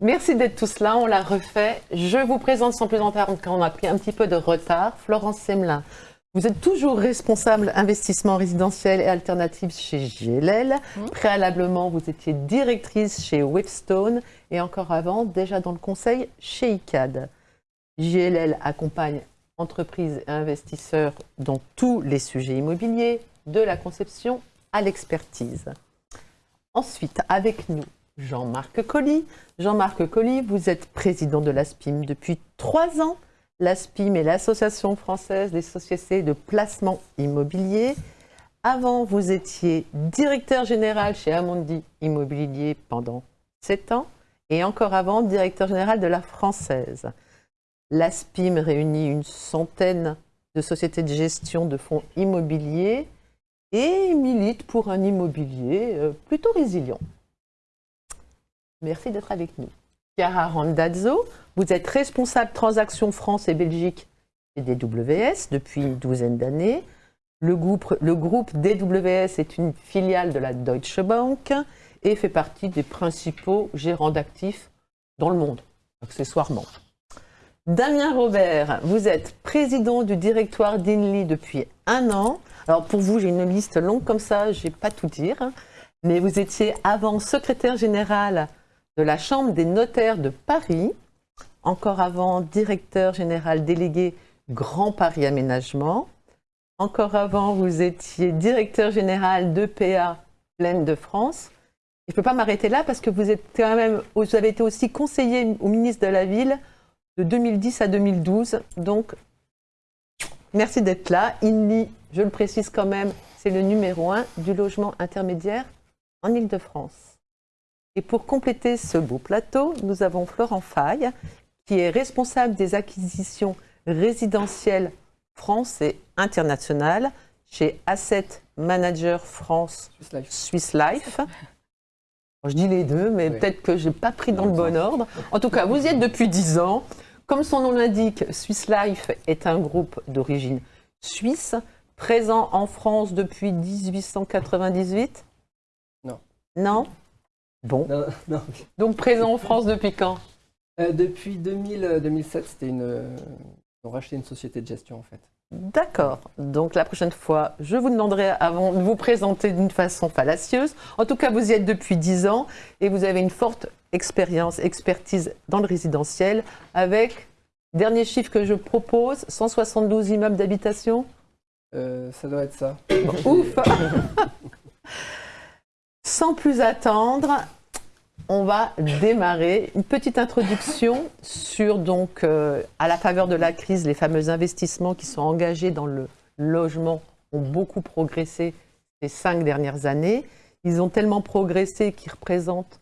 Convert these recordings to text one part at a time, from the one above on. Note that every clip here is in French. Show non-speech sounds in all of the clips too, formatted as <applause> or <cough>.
Merci d'être tous là, on l'a refait. Je vous présente sans plus quand on a pris un petit peu de retard, Florence Semelin. Vous êtes toujours responsable investissement résidentiel et alternatif chez GLL. Mmh. Préalablement, vous étiez directrice chez Webstone et encore avant, déjà dans le conseil chez ICAD. GLL accompagne entreprises et investisseurs dans tous les sujets immobiliers, de la conception à l'expertise. Ensuite, avec nous, Jean-Marc Colli. Jean-Marc Colli, vous êtes président de l'ASPIM depuis trois ans. L'ASPIM est l'Association française des sociétés de placement immobilier. Avant, vous étiez directeur général chez Amundi Immobilier pendant sept ans et encore avant, directeur général de la Française. L'ASPIM réunit une centaine de sociétés de gestion de fonds immobiliers et milite pour un immobilier euh, plutôt résilient. Merci d'être avec nous. Chiara Randazzo, vous êtes responsable transactions France et Belgique et DWS depuis une douzaine d'années. Le groupe, le groupe DWS est une filiale de la Deutsche Bank et fait partie des principaux gérants d'actifs dans le monde, accessoirement. Damien Robert, vous êtes président du directoire d'INLI depuis un an. Alors pour vous, j'ai une liste longue comme ça, je ne vais pas tout dire. Mais vous étiez avant secrétaire général de la Chambre des notaires de Paris, encore avant directeur général délégué Grand Paris Aménagement. Encore avant, vous étiez directeur général d'EPA Plaine de France. Je ne peux pas m'arrêter là parce que vous, avez été aussi conseiller au ministre de la Ville de 2010 à 2012. Donc, merci d'être là. INLI, je le précise quand même, c'est le numéro un du logement intermédiaire en Ile-de-France. Et pour compléter ce beau plateau, nous avons Florent Faye, qui est responsable des acquisitions résidentielles France et internationales chez Asset Manager France Swiss Life. <laughs> Je dis les deux, mais peut-être que je n'ai pas pris dans le bon ordre. En tout cas, vous y êtes depuis 10 ans. Comme son nom l'indique, Swiss Life est un groupe d'origine suisse, présent en France depuis 1898 Non. Non? Bon. <laughs> Donc présent en France depuis quand? Euh, Depuis 2000, 2007, c'était une... Euh, on racheté une société de gestion en fait. D'accord. Donc la prochaine fois, je vous demanderai avant de vous présenter d'une façon fallacieuse. En tout cas, vous y êtes depuis 10 ans et vous avez une forte expérience, expertise dans le résidentiel avec, dernier chiffre que je propose, 172 immeubles d'habitation? Euh, Ça doit être ça. ouf <laughs> Sans plus attendre, on va démarrer une petite introduction sur, donc, euh, à la faveur de la crise, les fameux investissements qui sont engagés dans le logement ont beaucoup progressé ces cinq dernières années. Ils ont tellement progressé qu'ils représentent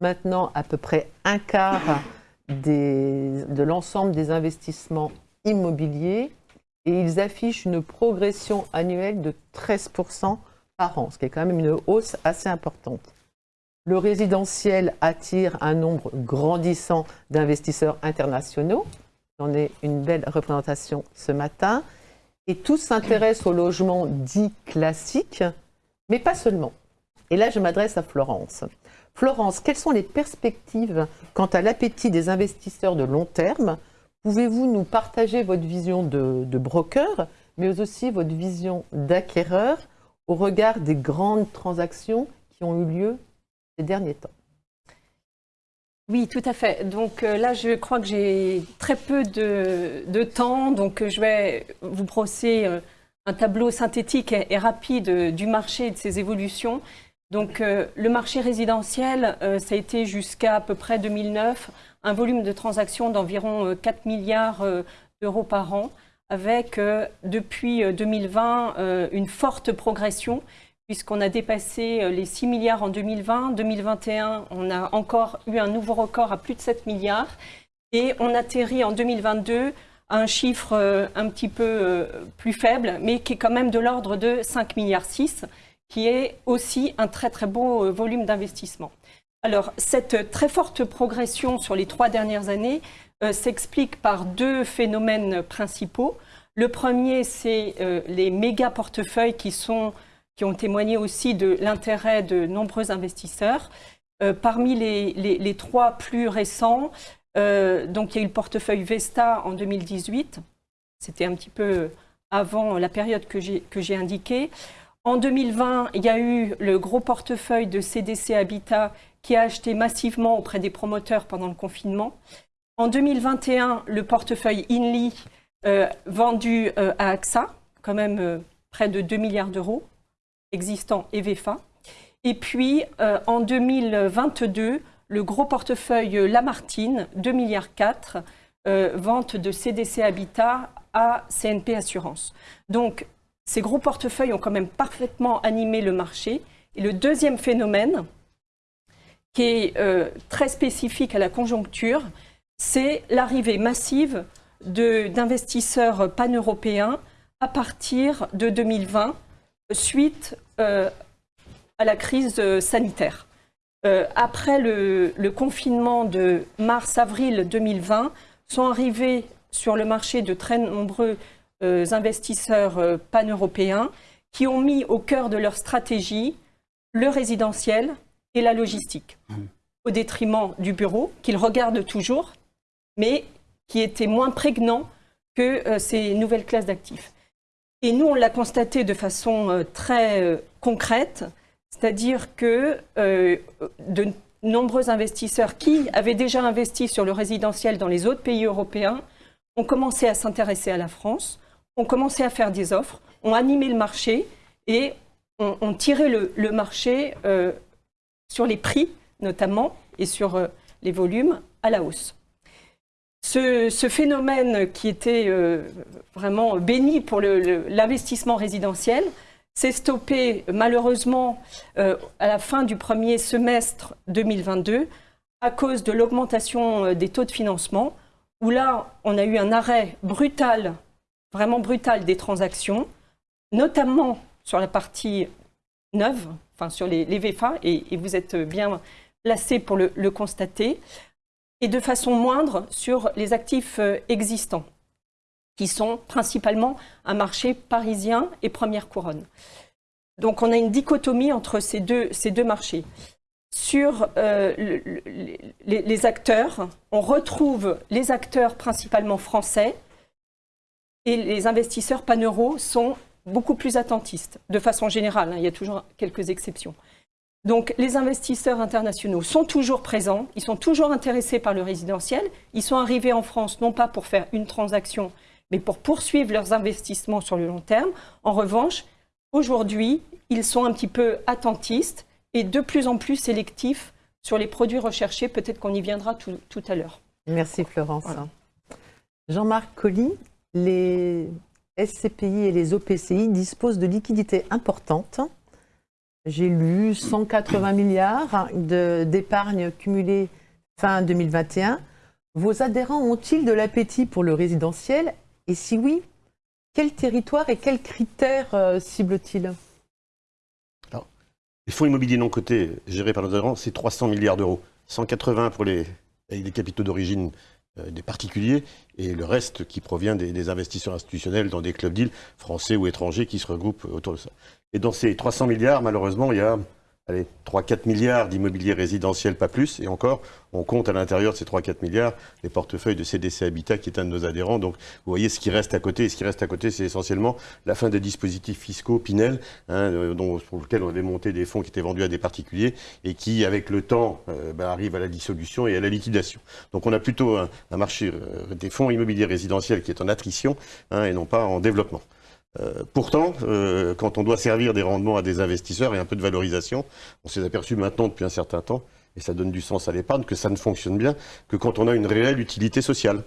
maintenant à peu près un quart de l'ensemble des investissements immobiliers et ils affichent une progression annuelle de 13% par ce qui est quand même une hausse assez importante. Le résidentiel attire un nombre grandissant d'investisseurs internationaux. J'en ai une belle représentation ce matin. Et tous s'intéressent au logement dit classique, mais pas seulement. Et là, je m'adresse à Florence. Florence, quelles sont les perspectives quant à l'appétit des investisseurs de long terme? Pouvez-vous nous partager votre vision de, broker, mais aussi votre vision d'acquéreur? Au regard des grandes transactions qui ont eu lieu ces derniers temps oui, tout à fait. Donc euh, là, je crois que j'ai très peu de, temps, donc euh, je vais vous brosser euh, un tableau synthétique et, rapide du marché et de ses évolutions. Donc le marché résidentiel, ça a été jusqu'à à peu près 2009 un volume de transactions d'environ 4 euh, milliards d'euros par an, avec depuis 2020 une forte progression puisqu'on a dépassé les 6 milliards en 2020. 2021, on a encore eu un nouveau record à plus de 7 milliards. Et on atterrit en 2022 à un chiffre un petit peu plus faible, mais qui est quand même de l'ordre de 5 milliards 6 qui est aussi un très très beau euh, volume d'investissement. Alors, cette très forte progression sur les trois dernières années euh, s'explique par deux phénomènes principaux. Le premier, c'est euh, les méga portefeuilles qui, sont, qui ont témoigné aussi de l'intérêt de nombreux investisseurs. parmi les, les, trois plus récents, donc il y a eu le portefeuille Vesta en 2018. C'était un petit peu avant la période que j'ai indiquée. En 2020, il y a eu le gros portefeuille de CDC Habitat qui a acheté massivement auprès des promoteurs pendant le confinement. En 2021, le portefeuille Inly euh, vendu euh, à AXA, quand même euh, près de 2 milliards d'euros, existant et VFA. Et puis, en 2022, le gros portefeuille Lamartine, 2 milliards 4, vente de CDC Habitat à CNP Assurance. Donc, ces gros portefeuilles ont quand même parfaitement animé le marché. Et le deuxième phénomène, qui est très spécifique à la conjoncture, c'est l'arrivée massive d'investisseurs pan-européens à partir de 2020, suite euh, à la crise euh, sanitaire. après le, le, confinement de mars-avril 2020, sont arrivés sur le marché de très nombreux euh, investisseurs euh, pan-européens qui ont mis au cœur de leur stratégie le résidentiel et la logistique, mmh. au détriment du bureau, qu'ils regardent toujours, mais qui était moins prégnant que euh, ces nouvelles classes d'actifs. Et nous, on l'a constaté de façon très concrète, c'est-à-dire que de nombreux investisseurs qui avaient déjà investi sur le résidentiel dans les autres pays européens ont commencé à s'intéresser à la France, ont commencé à faire des offres, ont animé le marché et ont, tiré le, marché euh, sur les prix notamment et sur euh, les volumes à la hausse. Ce, phénomène qui était euh, vraiment béni pour l'investissement résidentiel s'est stoppé malheureusement à la fin du premier semestre 2022 à cause de l'augmentation des taux de financement, où là, on a eu un arrêt brutal vraiment brutale des transactions, notamment sur la partie neuve, enfin sur les, VFA, et, vous êtes bien placé pour le, constater, et de façon moindre sur les actifs euh, existants, qui sont principalement un marché parisien et première couronne. Donc on a une dichotomie entre ces deux, marchés. Sur euh, les, les acteurs, on retrouve les acteurs principalement français, et les investisseurs pan-euro sont beaucoup plus attentistes, de façon générale, hein, il y a toujours quelques exceptions. Donc les investisseurs internationaux sont toujours présents, ils sont toujours intéressés par le résidentiel, ils sont arrivés en France non pas pour faire une transaction, mais pour poursuivre leurs investissements sur le long terme. En revanche, aujourd'hui, ils sont un petit peu attentistes et de plus en plus sélectifs sur les produits recherchés, peut-être qu'on y viendra tout, à l'heure. Merci Florence. Jean-Marc Colli, les SCPI et les OPCI disposent de liquidités importantes. J'ai lu 180 milliards d'épargne cumulée fin 2021. Vos adhérents ont-ils de l'appétit pour le résidentiel? Et si oui, quel territoire et quels critères euh, ciblent-ils Les fonds immobiliers non cotés gérés par nos adhérents, c'est 300 milliards d'euros. 180 pour les, capitaux d'origine euh, des particuliers et le reste qui provient des, investisseurs institutionnels dans des clubs d'îles français ou étrangers qui se regroupent autour de ça. Et dans ces 300 milliards, malheureusement, il y a allez, 3-4 milliards d'immobilier résidentiel, pas plus. Et encore, on compte à l'intérieur de ces 3-4 milliards les portefeuilles de CDC Habitat, qui est un de nos adhérents. Donc, vous voyez ce qui reste à côté. Et ce qui reste à côté, c'est essentiellement la fin des dispositifs fiscaux Pinel, hein, euh, pour lesquels on avait monté des fonds qui étaient vendus à des particuliers et qui, avec le temps, euh, bah, arrivent à la dissolution et à la liquidation. Donc, on a plutôt un, marché euh, des fonds immobiliers résidentiels qui est en attrition hein, et non pas en développement. Euh, pourtant, euh, quand on doit servir des rendements à des investisseurs et un peu de valorisation, on s'est aperçu maintenant depuis un certain temps, et ça donne du sens à l'épargne, que ça ne fonctionne bien que quand on a une réelle utilité sociale.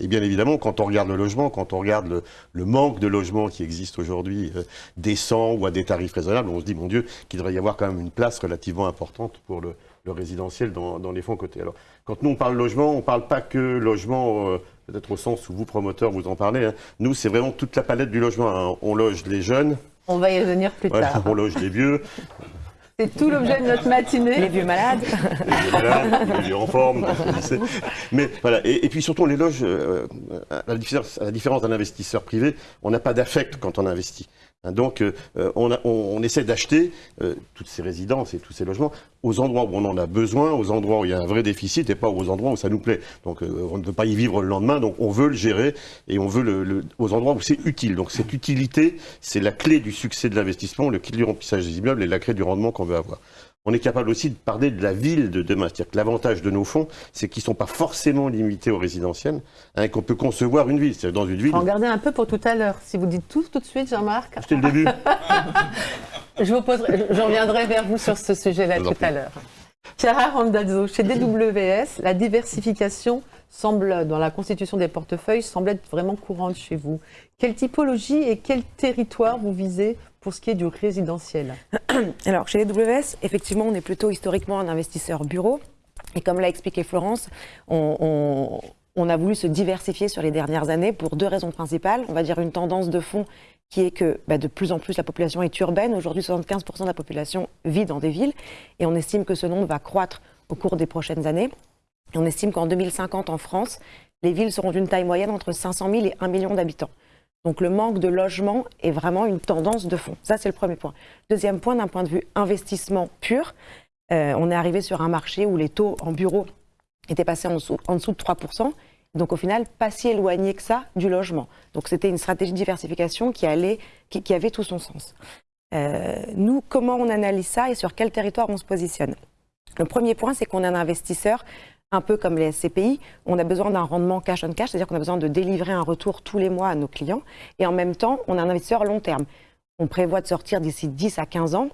Et bien évidemment, quand on regarde le logement, quand on regarde le, manque de logements qui existe aujourd'hui, euh, décent ou à des tarifs raisonnables, on se dit, mon Dieu, qu'il devrait y avoir quand même une place relativement importante pour le, résidentiel dans, les fonds cotés. Alors, quand nous on parle logement, on ne parle pas que logement peut-être au sens où vous, promoteurs, vous en parlez. Hein. Nous, c'est vraiment toute la palette du logement. Hein. On loge les jeunes. On va y revenir plus tard. <laughs> On loge les vieux. C'est tout l'objet de notre matinée. Les vieux malades. Les vieux malades, les vieux en forme. Mais voilà, et, puis surtout, on les loge, euh, à, la différence, d'un investisseur privé, on n'a pas d'affect quand on investit. Hein, donc, euh, on, a- on- essaie d'acheter euh, toutes ces résidences et tous ces logements aux endroits où on en a besoin, aux endroits où il y a un vrai déficit et pas aux endroits où ça nous plaît. Donc, euh, on ne peut pas y vivre le lendemain, donc on veut le gérer et on veut le, le- aux endroits où c'est utile. Donc, cette utilité, c'est la clé du succès de l'investissement, le clé du remplissage des immeubles et la clé du rendement qu'on veut avoir. On est capable aussi de parler de la ville de demain. C'est-à-dire que l'avantage de nos fonds, c'est qu'ils ne sont pas forcément limités au résidentiel, hein, qu'on peut concevoir une ville. C'est-à-dire dans une ville. Regardez un peu pour tout à l'heure. Si vous dites tout tout de suite, Jean-Marc, C'était le début. <laughs> je vous poserai, je- je reviendrai vers vous sur ce sujet-là tout à l'heure. Chiara Randazzo, chez DWS, la diversification semble, dans la constitution des portefeuilles, semble être vraiment courante chez vous. Quelle typologie et quel territoire vous visez pour ce qui est du résidentiel <clears throat> Alors, chez les WS, effectivement, on est plutôt historiquement un investisseur bureau. Et comme l'a expliqué Florence, on, a voulu se diversifier sur les dernières années pour deux raisons principales. On va dire une tendance de fond qui est que bah, de plus en plus la population est urbaine. Aujourd'hui, 75% de la population vit dans des villes. Et on estime que ce nombre va croître au cours des prochaines années. On estime qu'en 2050, en France, les villes seront d'une taille moyenne entre 500 000 et 1 million d'habitants. Donc le manque de logement est vraiment une tendance de fond. Ça, c'est le premier point. Deuxième point, d'un point de vue investissement pur, euh, on est arrivé sur un marché où les taux en bureau étaient passés en dessous, en dessous de 3%. Donc au final, pas si éloigné que ça du logement. Donc c'était une stratégie de diversification qui, allait, qui, avait tout son sens. Euh, nous, comment on analyse ça et sur quel territoire on se positionne? Le premier point, c'est qu'on est un investisseur un peu comme les SCPI, on a besoin d'un rendement cash on cash, c'est-à-dire qu'on a besoin de délivrer un retour tous les mois à nos clients. Et en même temps, on est un investisseur long terme. On prévoit de sortir d'ici 10 à 15 ans.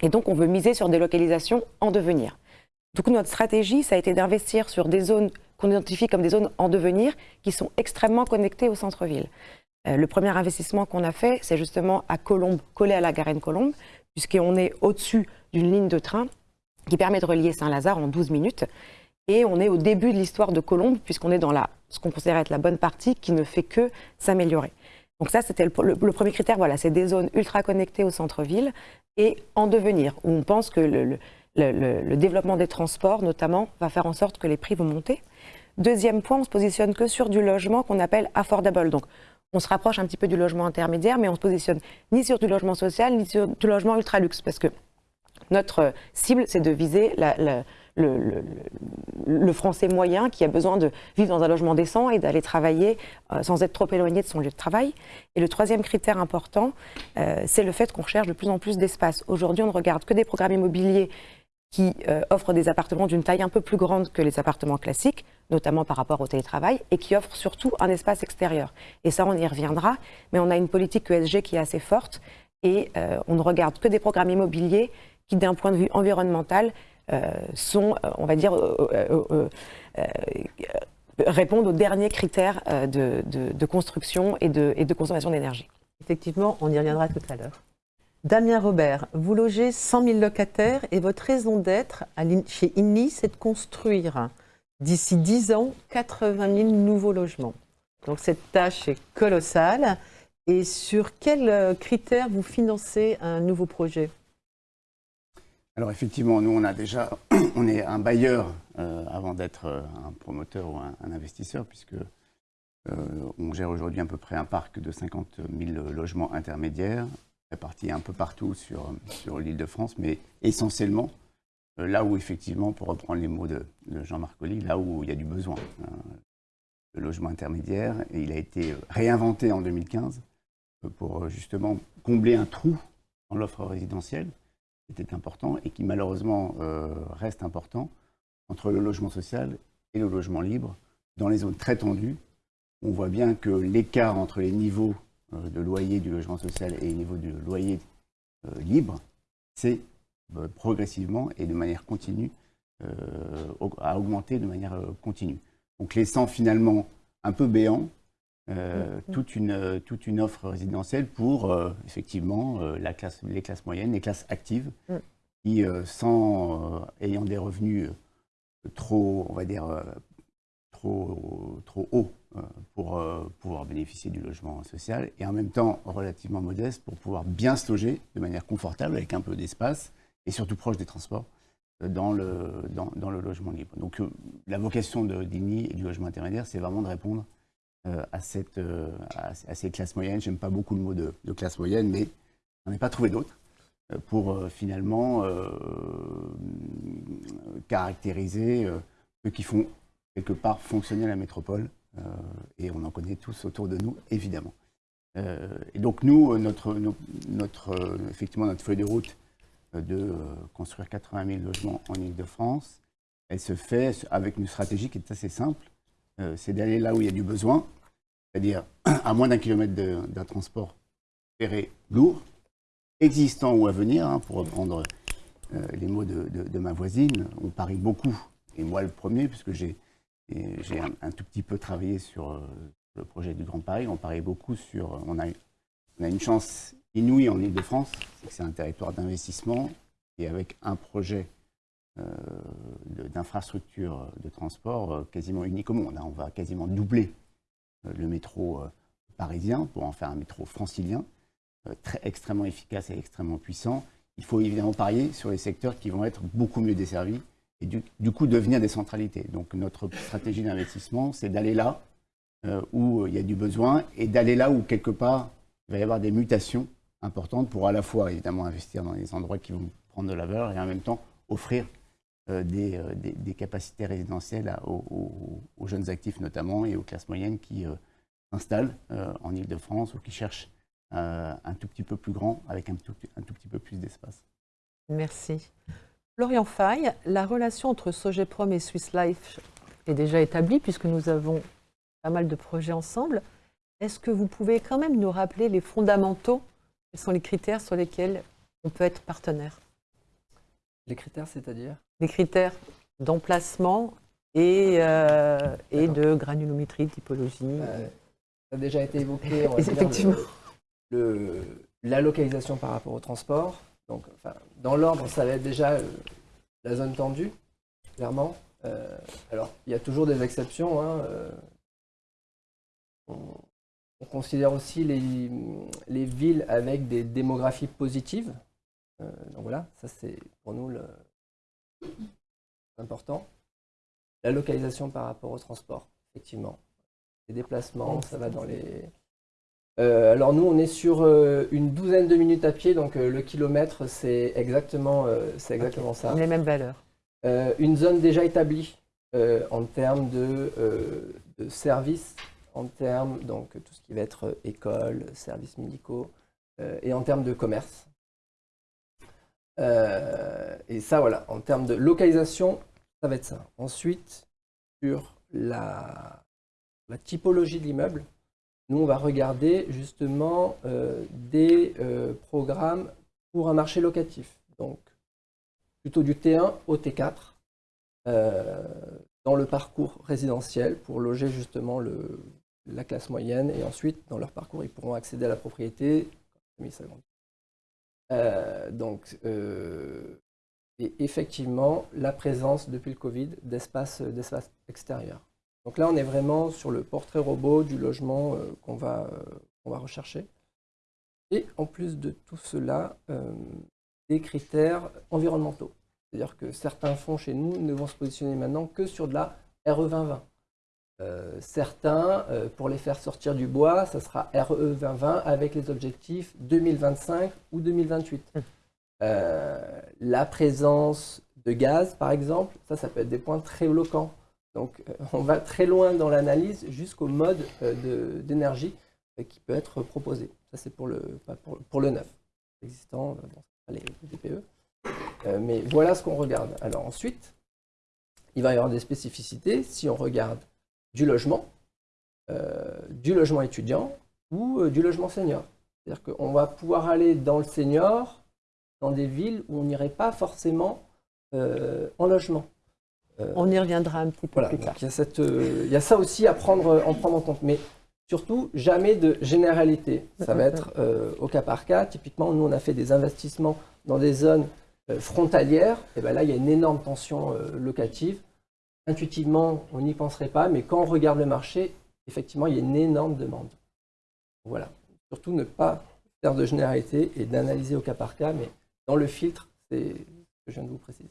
Et donc, on veut miser sur des localisations en devenir. Coup, notre stratégie, ça a été d'investir sur des zones qu'on identifie comme des zones en devenir qui sont extrêmement connectées au centre-ville. Euh, le premier investissement qu'on a fait, c'est justement à Colombes, collé à la Garenne Colombe, puisqu'on est au-dessus d'une ligne de train qui permet de relier Saint-Lazare en 12 minutes. Et on est au début de l'histoire de Colombes, puisqu'on est dans la, ce qu'on considère être la bonne partie qui ne fait que s'améliorer. Donc ça, c'était le, premier critère. Voilà, c'est des zones ultra connectées au centre-ville et en devenir, où on pense que le, développement des transports, notamment, va faire en sorte que les prix vont monter. Deuxième point, on se positionne que sur du logement qu'on appelle affordable. Donc, on se rapproche un petit peu du logement intermédiaire, mais on se positionne ni sur du logement social, ni sur du logement ultra luxe, parce que notre cible, c'est de viser la- le, français moyen qui a besoin de vivre dans un logement décent et d'aller travailler euh, sans être trop éloigné de son lieu de travail. Et le troisième critère important, euh, c'est le fait qu'on recherche de plus en plus d'espace. Aujourd'hui, on ne regarde que des programmes immobiliers qui euh, offrent des appartements d'une taille un peu plus grande que les appartements classiques, notamment par rapport au télétravail, et qui offrent surtout un espace extérieur. Et ça, on y reviendra, mais on a une politique ESG qui est assez forte, et on ne regarde que des programmes immobiliers qui, d'un point de vue environnemental, sont, euh, on va dire, euh, euh, euh, euh, répondent aux derniers critères euh, de, construction et de, et de consommation d'énergie. Effectivement, on y reviendra tout à l'heure. Damien Robert, vous logez 100 000 locataires et votre raison d'être chez INI, c'est de construire d'ici 10 ans 80 000 nouveaux logements. Donc cette tâche est colossale. Et sur quels euh, critères vous financez un nouveau projet? Alors effectivement, nous on a déjà, <clears throat> on est un bailleur euh, avant d'être euh, un promoteur ou un, investisseur, puisque euh, on gère aujourd'hui à peu près un parc de 50 000 logements intermédiaires, répartis un peu partout sur, sur l'île de France, mais essentiellement là où effectivement, pour reprendre les mots de, de Jean-Marc Colli, là où il y a du besoin. hein, le logement intermédiaire, il a été réinventé en 2015 euh, pour justement combler un trou dans l'offre résidentielle était important et qui malheureusement euh, reste important entre le logement social et le logement libre dans les zones très tendues. On voit bien que l'écart entre les niveaux euh, de loyer du logement social et les niveaux de loyer euh, libre, c'est progressivement et de manière continue à augmenter de manière continue. Donc laissant finalement un peu béant euh, toute, une, euh, toute une offre résidentielle pour euh, effectivement la classe, les classes moyennes, les classes actives, Mm. qui, sans ayant des revenus trop, on va dire, trop, trop hauts pour pouvoir bénéficier du logement social, et en même temps relativement modestes pour pouvoir bien se loger de manière confortable, avec un peu d'espace, et surtout proche des transports, dans le, dans, dans le logement libre. Donc la vocation de d'INI et du logement intermédiaire, c'est vraiment de répondre à, cette, euh, à, ces classes moyennes. J'aime pas beaucoup le mot de, de classe moyenne, mais j'en ai pas trouvé d'autres euh, pour euh, finalement euh, caractériser euh, ceux qui font quelque part fonctionner la métropole. Euh, et on en connaît tous autour de nous, évidemment. Euh, et donc nous, euh, notre, no- notre, euh, effectivement, notre feuille de route euh, de euh, construire 80 000 logements en Ile-de-France, elle se fait avec une stratégie qui est assez simple. Euh, c'est d'aller là où il y a du besoin, c'est-à-dire <clears throat> à moins d'un kilomètre d'un transport ferré lourd, existant ou à venir, hein, pour reprendre euh, les mots de, ma voisine. On parie beaucoup, et moi le premier, puisque j'ai un, tout petit peu travaillé sur euh, le projet du Grand Paris. On parie beaucoup sur. On a, on a une chance inouïe en Ile-de-France, c'est que c'est un territoire d'investissement et avec un projet euh, de- d'infrastructure de transport euh, quasiment unique au monde. hein. On va quasiment doubler euh, le métro parisien pour en faire un métro francilien, très, extrêmement efficace et extrêmement puissant. Il faut évidemment parier sur les secteurs qui vont être beaucoup mieux desservis et du, coup devenir des centralités. Donc notre stratégie d'investissement, c'est d'aller là où il y a du besoin et d'aller là où quelque part il va y avoir des mutations importantes pour à la fois évidemment investir dans les endroits qui vont prendre de la valeur et en même temps offrir des, euh, des- des capacités résidentielles à- aux, aux- aux jeunes actifs notamment et aux classes moyennes qui euh, s'installent euh, en Ile-de-France ou qui cherchent euh, un tout petit peu plus grand avec un tout, un tout petit peu plus d'espace. Merci. Florian Faye, la relation entre Sogeprom et Swiss Life est déjà établie puisque nous avons pas mal de projets ensemble. Est-ce que vous pouvez quand même nous rappeler les fondamentaux? Quels sont les critères sur lesquels on peut être partenaire? Les critères, c'est-à-dire? Les critères d'emplacement et, euh, et de granulométrie, typologie. Euh, Ça a déjà été évoqué. on va dire, Effectivement. le- le- la localisation par rapport au transport. Donc, enfin, dans l'ordre, ça va être déjà euh, la zone tendue, clairement. Euh, alors, il y a toujours des exceptions. hein, on, on considère aussi les, les villes avec des démographies positives. Donc voilà, ça c'est pour nous le important. La localisation par rapport au transport, effectivement. Les déplacements, ça va dans les, euh, alors nous, on est sur euh, une douzaine de minutes à pied, donc euh, le kilomètre, c'est exactement, c'est exactement ça. Les mêmes valeurs. Une zone déjà établie en termes de, de services, en termes donc tout ce qui va être école, services médicaux, et en termes de commerce. Euh, et ça, voilà, en termes de localisation, ça va être ça. Ensuite, sur la, typologie de l'immeuble, nous, on va regarder justement euh, des euh, programmes pour un marché locatif. Donc, plutôt du T1 au T4 euh, dans le parcours résidentiel pour loger justement la classe moyenne et ensuite, dans leur parcours, ils pourront accéder à la propriété. Euh, donc, euh, et effectivement, la présence depuis le Covid d'espaces d'espaces extérieurs. Donc là, on est vraiment sur le portrait robot du logement euh, qu'on va, euh, va rechercher. Et en plus de tout cela, euh, des critères environnementaux. C'est-à-dire que certains fonds chez nous ne vont se positionner maintenant que sur de la RE 2020. Euh, certains, euh, pour les faire sortir du bois, ça sera RE 2020 avec les objectifs 2025 ou 2028. Euh, la présence de gaz, par exemple, ça, ça peut être des points très bloquants. Donc, on va très loin dans l'analyse jusqu'au mode de- d'énergie qui peut être proposé. Ça, c'est pour le, pour, pour le neuf, existant dans les DPE. Euh, mais voilà ce qu'on regarde. Alors ensuite, il va y avoir des spécificités si on regarde du logement, euh, du logement étudiant ou euh, du logement senior. C'est-à-dire qu'on va pouvoir aller dans le senior, dans des villes où on n'irait pas forcément euh, en logement. On y reviendra un petit peu voilà, plus tard. il y, a cette, il y a ça aussi à prendre, en prendre en compte. Mais surtout, jamais de généralité. Ça va être au cas par cas. Typiquement, nous, on a fait des investissements dans des zones frontalières. Et ben là, il y a une énorme tension locative. Intuitivement, on n'y penserait pas, mais quand on regarde le marché, effectivement, il y a une énorme demande. Voilà. Surtout ne pas faire de généralité et d'analyser au cas par cas, mais dans le filtre, c'est ce que je viens de vous préciser.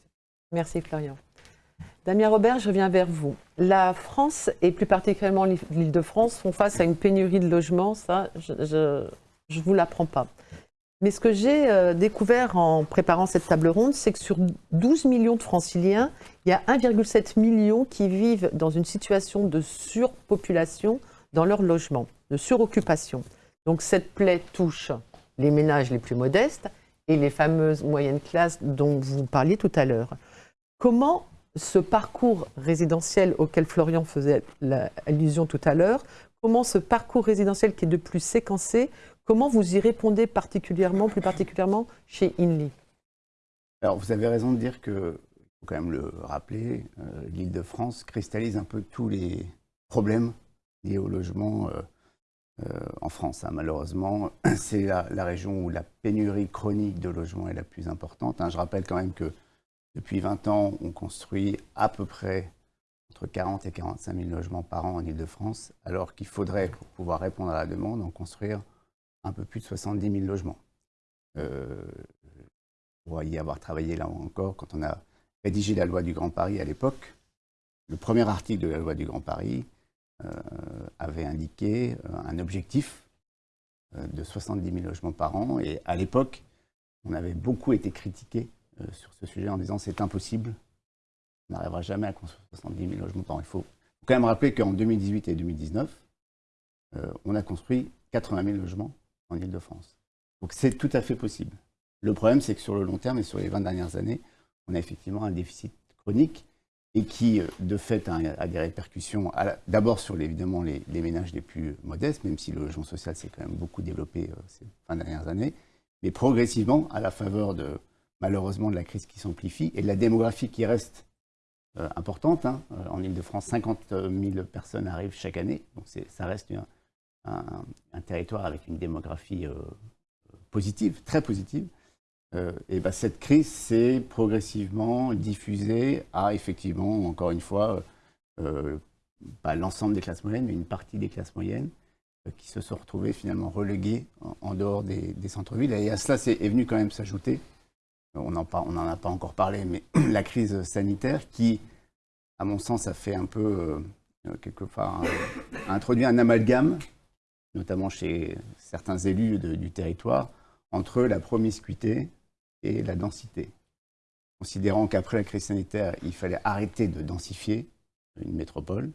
Merci Florian. Damien Robert, je reviens vers vous. La France, et plus particulièrement l'Île-de-France, font face à une pénurie de logements, ça, je ne vous l'apprends pas. Mais ce que j'ai euh, découvert en préparant cette table ronde, c'est que sur 12 millions de franciliens, il y a 1,7 million qui vivent dans une situation de surpopulation dans leur logement, de suroccupation. Donc cette plaie touche les ménages les plus modestes et les fameuses moyennes classes dont vous parliez tout à l'heure. Comment ce parcours résidentiel auquel Florian faisait allusion tout à l'heure, comment ce parcours résidentiel qui est de plus séquencé, comment vous y répondez particulièrement, plus particulièrement chez Inly Alors vous avez raison de dire que, il faut quand même le rappeler, euh, l'île de France cristallise un peu tous les problèmes liés au logement euh, euh, en France. Hein. Malheureusement, <clears throat> c'est la, région où la pénurie chronique de logements est la plus importante. Hein. Je rappelle quand même que depuis 20 ans, on construit à peu près entre 40 et 45 000 logements par an en Ile-de-France, alors qu'il faudrait, pour pouvoir répondre à la demande, en construire un peu plus de 70 000 logements. Euh, pour y avoir travaillé là encore, quand on a rédigé la loi du Grand Paris à l'époque, le premier article de la loi du Grand Paris euh, avait indiqué euh, un objectif euh, de 70 000 logements par an. Et à l'époque, on avait beaucoup été critiqué sur ce sujet en disant c'est impossible, on n'arrivera jamais à construire 70 000 logements par an. Il faut quand même rappeler qu'en 2018 et 2019, on a construit 80 000 logements en Ile-de-France. Donc c'est tout à fait possible. Le problème, c'est que sur le long terme et sur les 20 dernières années, on a effectivement un déficit chronique et qui, euh, de fait, a, des répercussions d'abord sur évidemment les, ménages les plus modestes, même si le logement social s'est quand même beaucoup développé euh, ces 20 dernières années, mais progressivement, à la faveur de, malheureusement, de la crise qui s'amplifie et de la démographie qui reste euh, importante. Hein. En Ile-de-France, 50 000 personnes arrivent chaque année, donc ça reste un, un, territoire avec une démographie positive, très positive. Euh, et ben, cette crise s'est progressivement diffusée à, effectivement, encore une fois, euh, pas l'ensemble des classes moyennes, mais une partie des classes moyennes euh, qui se sont retrouvées finalement reléguées en, dehors des, centres-villes. Et à cela est, venu quand même s'ajouter, on n'en a pas encore parlé, mais <clears throat> la crise sanitaire qui, à mon sens, a fait un peu, quelque part, a introduit un amalgame, notamment chez certains élus du territoire, entre la promiscuité et la densité. Considérant qu'après la crise sanitaire, il fallait arrêter de densifier une métropole,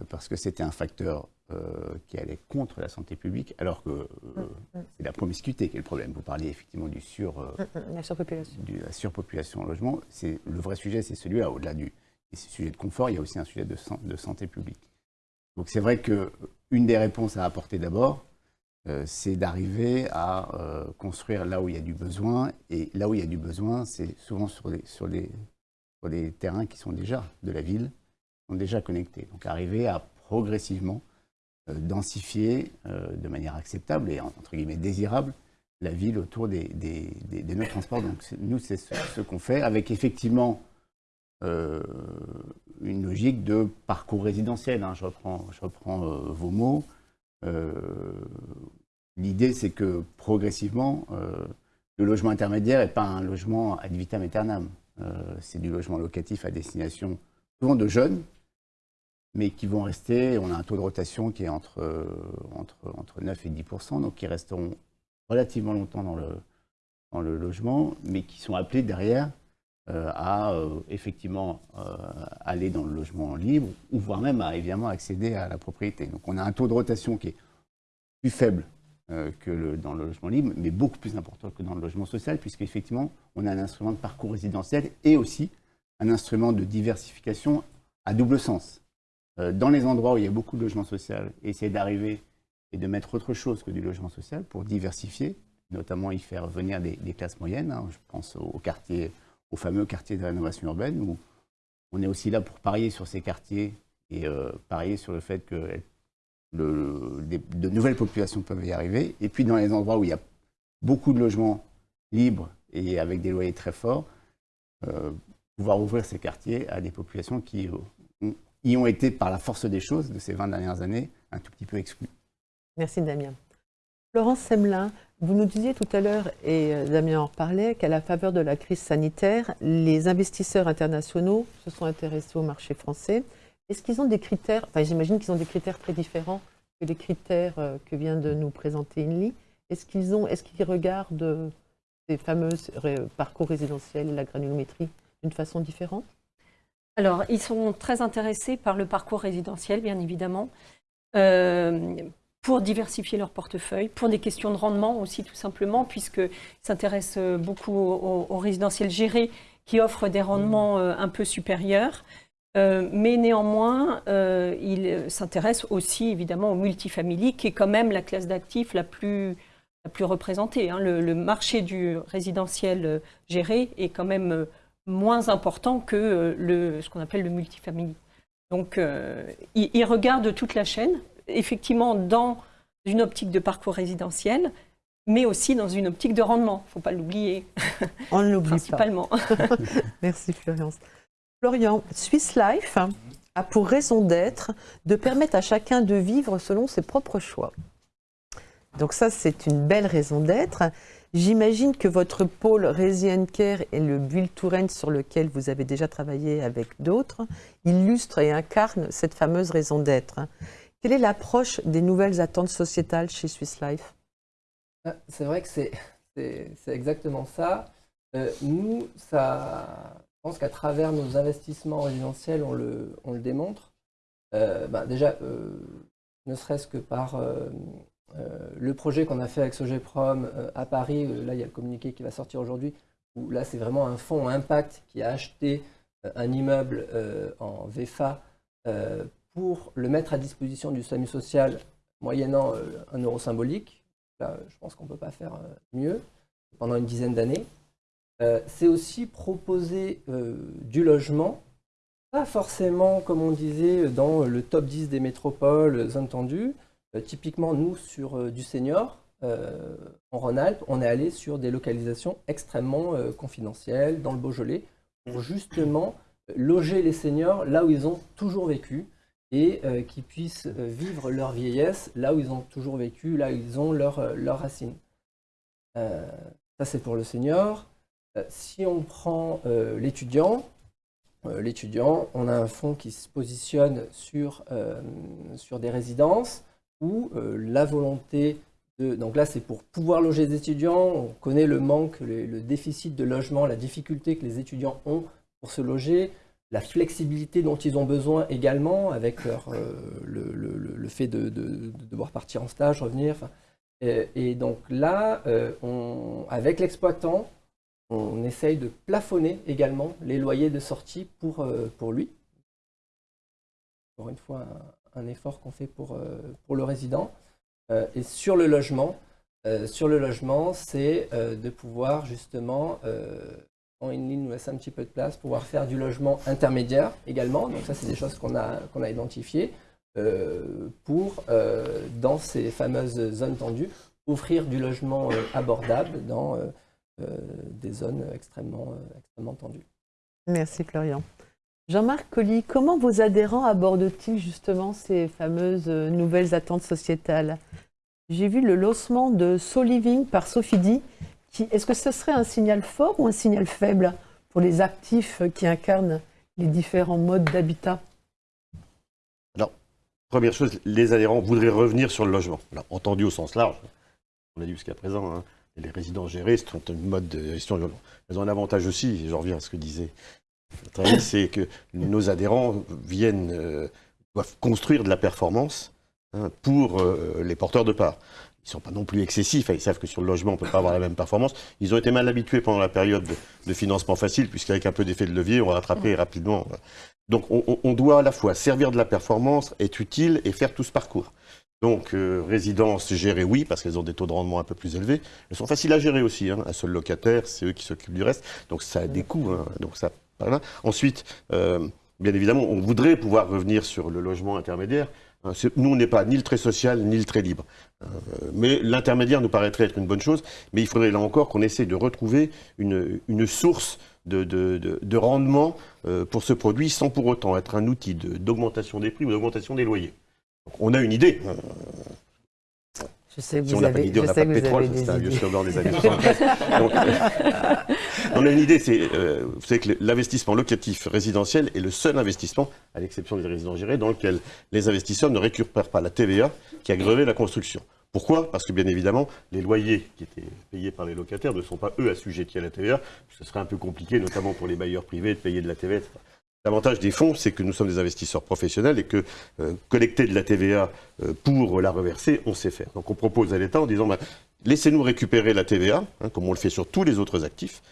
euh, parce que c'était un facteur euh, qui allait contre la santé publique, alors que euh, mm, mm. c'est la promiscuité qui est le problème. Vous parliez effectivement du sur, mm, la surpopulation. De la surpopulation en logement. Le vrai sujet, c'est celui-là. Au-delà du sujet de confort, il y a aussi un sujet de, de santé publique. Donc c'est vrai qu'une des réponses à apporter d'abord, euh, c'est d'arriver à euh, construire là où il y a du besoin. Et là où il y a du besoin, c'est souvent sur les, sur, sur terrains qui sont déjà de la ville, qui sont déjà connectés. Donc arriver à progressivement euh, densifier de manière acceptable et entre guillemets désirable la ville autour des, des, des, nœuds de transport. Donc nous, c'est ce, qu'on fait avec effectivement une logique de parcours résidentiel. Hein. Je reprends, je reprends vos mots. Euh, l'idée, c'est que progressivement, euh, le logement intermédiaire n'est pas un logement ad vitam aeternam. Euh, c'est du logement locatif à destination souvent de jeunes, mais qui vont rester, on a un taux de rotation qui est entre, entre, entre 9 et 10% donc qui resteront relativement longtemps dans le, dans le logement, mais qui sont appelés derrière à effectivement aller dans le logement libre, ou voire même à évidemment accéder à la propriété. Donc on a un taux de rotation qui est plus faible euh, que dans le logement libre, mais beaucoup plus important que dans le logement social, puisqu'effectivement, on a un instrument de parcours résidentiel et aussi un instrument de diversification à double sens. Euh, dans les endroits où il y a beaucoup de logements sociaux, essayer d'arriver et de mettre autre chose que du logement social pour diversifier, notamment y faire venir des, classes moyennes. Hein. Je pense au, quartier, au fameux quartier de rénovation urbaine, où on est aussi là pour parier sur ces quartiers et euh, parier sur le fait que de nouvelles populations peuvent y arriver. Et puis dans les endroits où il y a beaucoup de logements libres et avec des loyers très forts, euh, pouvoir ouvrir ces quartiers à des populations qui y ont été, par la force des choses de ces 20 dernières années, un tout petit peu exclues. Merci Damien. Florence Semelin, vous nous disiez tout à l'heure, et euh, Damien en reparlait, qu'à la faveur de la crise sanitaire, les investisseurs internationaux se sont intéressés au marché français. Est-ce qu'ils ont des critères, enfin j'imagine qu'ils ont des critères très différents que les critères euh, que vient de nous présenter Inly. Est-ce qu'ils est-ce regardent euh, ces fameux parcours résidentiels et la granulométrie d'une façon différente? Alors, ils sont très intéressés par le parcours résidentiel, bien évidemment pour diversifier leur portefeuille, pour des questions de rendement aussi tout simplement, puisqu'ils s'intéressent beaucoup aux, résidentiels gérés qui offrent des rendements euh, un peu supérieurs. Euh, mais néanmoins, euh, ils s'intéressent aussi évidemment au multifamily, qui est quand même la classe d'actifs la plus, la plus représentée. Hein. Le, marché du résidentiel géré est quand même moins important que le, ce qu'on appelle le multifamily. Donc, ils regardent toute la chaîne, effectivement dans une optique de parcours résidentiel, mais aussi dans une optique de rendement. Il ne faut pas l'oublier. On ne l'oublie Principalement. <laughs> Merci Florence. Florian, Swiss Life a pour raison d'être de permettre à chacun de vivre selon ses propres choix. Donc ça, c'est une belle raison d'être. J'imagine que votre pôle Resident Care et le Build to Rent sur lequel vous avez déjà travaillé avec d'autres illustrent et incarnent cette fameuse raison d'être. Quelle est l'approche des nouvelles attentes sociétales chez Swiss Life? Ah, C'est vrai que c'est exactement ça. Euh, nous, ça, je pense qu'à travers nos investissements résidentiels, on le, on le démontre. Euh, bah, déjà, euh, ne serait-ce que par le projet qu'on a fait avec Sogeprom à Paris, là il y a le communiqué qui va sortir aujourd'hui, où là c'est vraiment un fonds impact qui a acheté un immeuble en VFA pour le mettre à disposition du SAMU social moyennant euh, un euro symbolique. Là, je pense qu'on ne peut pas faire euh, mieux pendant une dizaine d'années. Euh, c'est aussi proposer du logement, pas forcément, comme on disait, dans le top 10 des métropoles, zone tendue. typiquement, nous, sur du senior, en Rhône-Alpes, on est allé sur des localisations extrêmement confidentielles, dans le Beaujolais, pour justement loger les seniors là où ils ont toujours vécu, et euh, qui puissent euh, vivre leur vieillesse là où ils ont toujours vécu, là où ils ont leurs euh, racines. ça, c'est pour le senior. si on prend l'étudiant, l'étudiant, on a un fonds qui se positionne sur, sur des résidences où la volonté de... Donc là, c'est pour pouvoir loger des étudiants. On connaît le manque, le déficit de logement, la difficulté que les étudiants ont pour se loger la flexibilité dont ils ont besoin également, avec leur, euh, le, fait de, devoir partir en stage, revenir. Et, donc là, euh, on, avec l'exploitant, on essaye de plafonner également les loyers de sortie pour, euh, pour lui. Encore une fois, un, effort qu'on fait pour, pour le résident. et sur le logement, sur le logement, c'est de pouvoir justement une ligne nous laisse un petit peu de place, pouvoir faire du logement intermédiaire également. Donc ça, c'est des choses qu'on a, qu'on a identifiées euh, pour, euh, dans ces fameuses zones tendues, offrir du logement euh, abordable dans des zones extrêmement, extrêmement tendues. Merci Florian. Jean-Marc Colli, comment vos adhérents abordent-ils justement ces fameuses nouvelles attentes sociétales? J'ai vu le lancement de So-Living par Sophie est-ce que ce serait un signal fort ou un signal faible pour les actifs qui incarnent les différents modes d'habitat? Alors, première chose, les adhérents voudraient revenir sur le logement. entendu au sens large, on a dit jusqu'à présent, hein, les résidents gérés, c'est un mode de gestion. Ils ont un avantage aussi, je reviens à ce que disait <coughs> c'est que nos adhérents viennent, euh, doivent construire de la performance hein, pour euh, les porteurs de parts ils ne sont pas non plus excessifs, ils savent que sur le logement, on ne peut pas avoir la même performance. Ils ont été mal habitués pendant la période de, financement facile, puisqu'avec un peu d'effet de levier, on va rattraper rapidement. Donc on, doit à la fois servir de la performance, être utile et faire tout ce parcours. Donc euh, résidences gérées, oui, parce qu'elles ont des taux de rendement un peu plus élevés. Elles sont faciles à gérer aussi. Hein. Un seul locataire, c'est eux qui s'occupent du reste. Donc ça a des coûts. Hein. Donc ça, Ensuite, euh, bien évidemment, on voudrait pouvoir revenir sur le logement intermédiaire. Hein, nous, on n'est pas ni le très social, ni le très libre. Euh, mais l'intermédiaire nous paraîtrait être une bonne chose, mais il faudrait là encore qu'on essaie de retrouver une, source de, rendement euh, pour ce produit sans pour autant être un outil d'augmentation des prix ou d'augmentation des loyers. on a une idée. Je sais que Si vous on n'a pas avez, d'idée, on n'a pas de pétrole, avez c'est un vieux slogan des années 70. Donc, on a une idée, c'est, euh, vous savez que l'investissement locatif résidentiel est le seul investissement, à l'exception des résidences gérées, dans lequel les investisseurs ne récupèrent pas la TVA qui a grevé la construction. Pourquoi? Parce que bien évidemment, les loyers qui étaient payés par les locataires ne sont pas eux assujettis à la TVA. Ce serait un peu compliqué, notamment pour les bailleurs privés, de payer de la TVA. etc. L'avantage des fonds, c'est que nous sommes des investisseurs professionnels et que euh, collecter de la TVA euh, pour la reverser, on sait faire. Donc on propose à l'État en disant, bah, laissez-nous récupérer la TVA, hein, comme on le fait sur tous les autres actifs.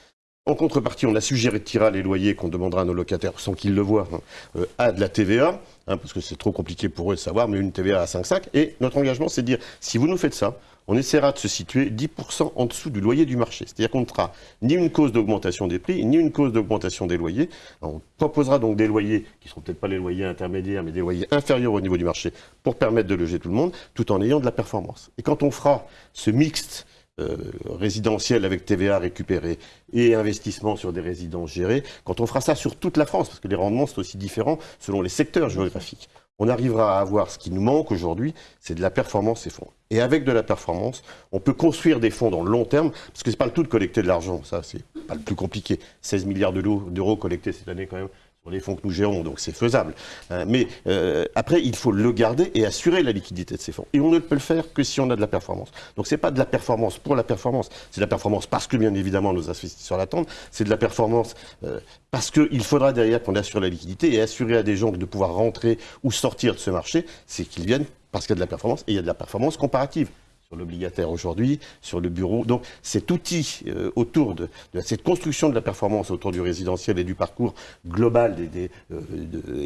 En contrepartie, on assujettira les loyers qu'on demandera à nos locataires sans qu'ils le voient hein, euh, à de la TVA, hein, parce que c'est trop compliqué pour eux de savoir, mais une TVA à 5,5. Et notre engagement, c'est de dire, si vous nous faites ça, on essaiera de se situer 10% en dessous du loyer du marché. C'est-à-dire qu'on ne fera ni une cause d'augmentation des prix, ni une cause d'augmentation des loyers. On proposera donc des loyers qui ne seront peut-être pas les loyers intermédiaires, mais des loyers inférieurs au niveau du marché pour permettre de loger tout le monde, tout en ayant de la performance. Et quand on fera ce mixte euh, résidentiel avec TVA récupérée et investissement sur des résidences gérées, quand on fera ça sur toute la France, parce que les rendements sont aussi différents selon les secteurs géographiques, on arrivera à avoir ce qui nous manque aujourd'hui, c'est de la performance et fonds. Et avec de la performance, on peut construire des fonds dans le long terme, parce que c'est pas le tout de collecter de l'argent, ça c'est pas le plus compliqué. 16 milliards d'euros collectés cette année quand même les fonds que nous gérons, donc c'est faisable. Euh, mais euh, après, il faut le garder et assurer la liquidité de ces fonds. Et on ne peut le faire que si on a de la performance. Donc c'est pas de la performance pour la performance, c'est de la performance parce que bien évidemment nos investisseurs l'attendent, c'est de la performance euh, parce qu'il faudra derrière qu'on assure la liquidité et assurer à des gens de pouvoir rentrer ou sortir de ce marché, c'est qu'ils viennent parce qu'il y a de la performance et il y a de la performance comparative l'obligataire aujourd'hui, sur le bureau. Donc cet outil euh, autour de, cette construction de la performance autour du résidentiel et du parcours global des, des, euh,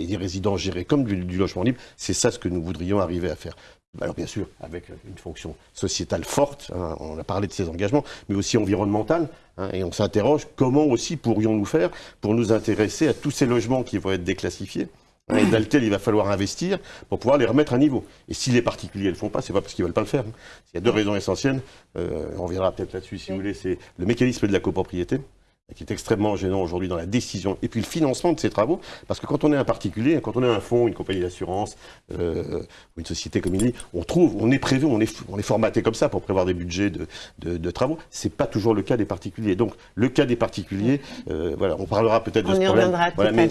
des résidents gérés comme du, du logement libre, c'est ça ce que nous voudrions arriver à faire. Alors bien sûr, avec une fonction sociétale forte, hein, on a parlé de ces engagements, mais aussi environnementale, hein, et on s'interroge comment aussi pourrions-nous faire pour nous intéresser à tous ces logements qui vont être déclassifiés et dans il va falloir investir pour pouvoir les remettre à niveau. Et si les particuliers ne le font pas, c'est pas parce qu'ils veulent pas le faire. Il y a deux raisons essentielles, euh, on reviendra peut-être là-dessus si vous voulez, c'est le mécanisme de la copropriété, qui est extrêmement gênant aujourd'hui dans la décision, et puis le financement de ces travaux, parce que quand on est un particulier, quand on est un fonds, une compagnie d'assurance, euh, ou une société comme il dit, on trouve, on est prévu, on est, on est formaté comme ça pour prévoir des budgets de, de, de travaux. C'est pas toujours le cas des particuliers. Donc le cas des particuliers, euh, voilà, on parlera peut-être de ce problème. reviendra tout Voilà, mais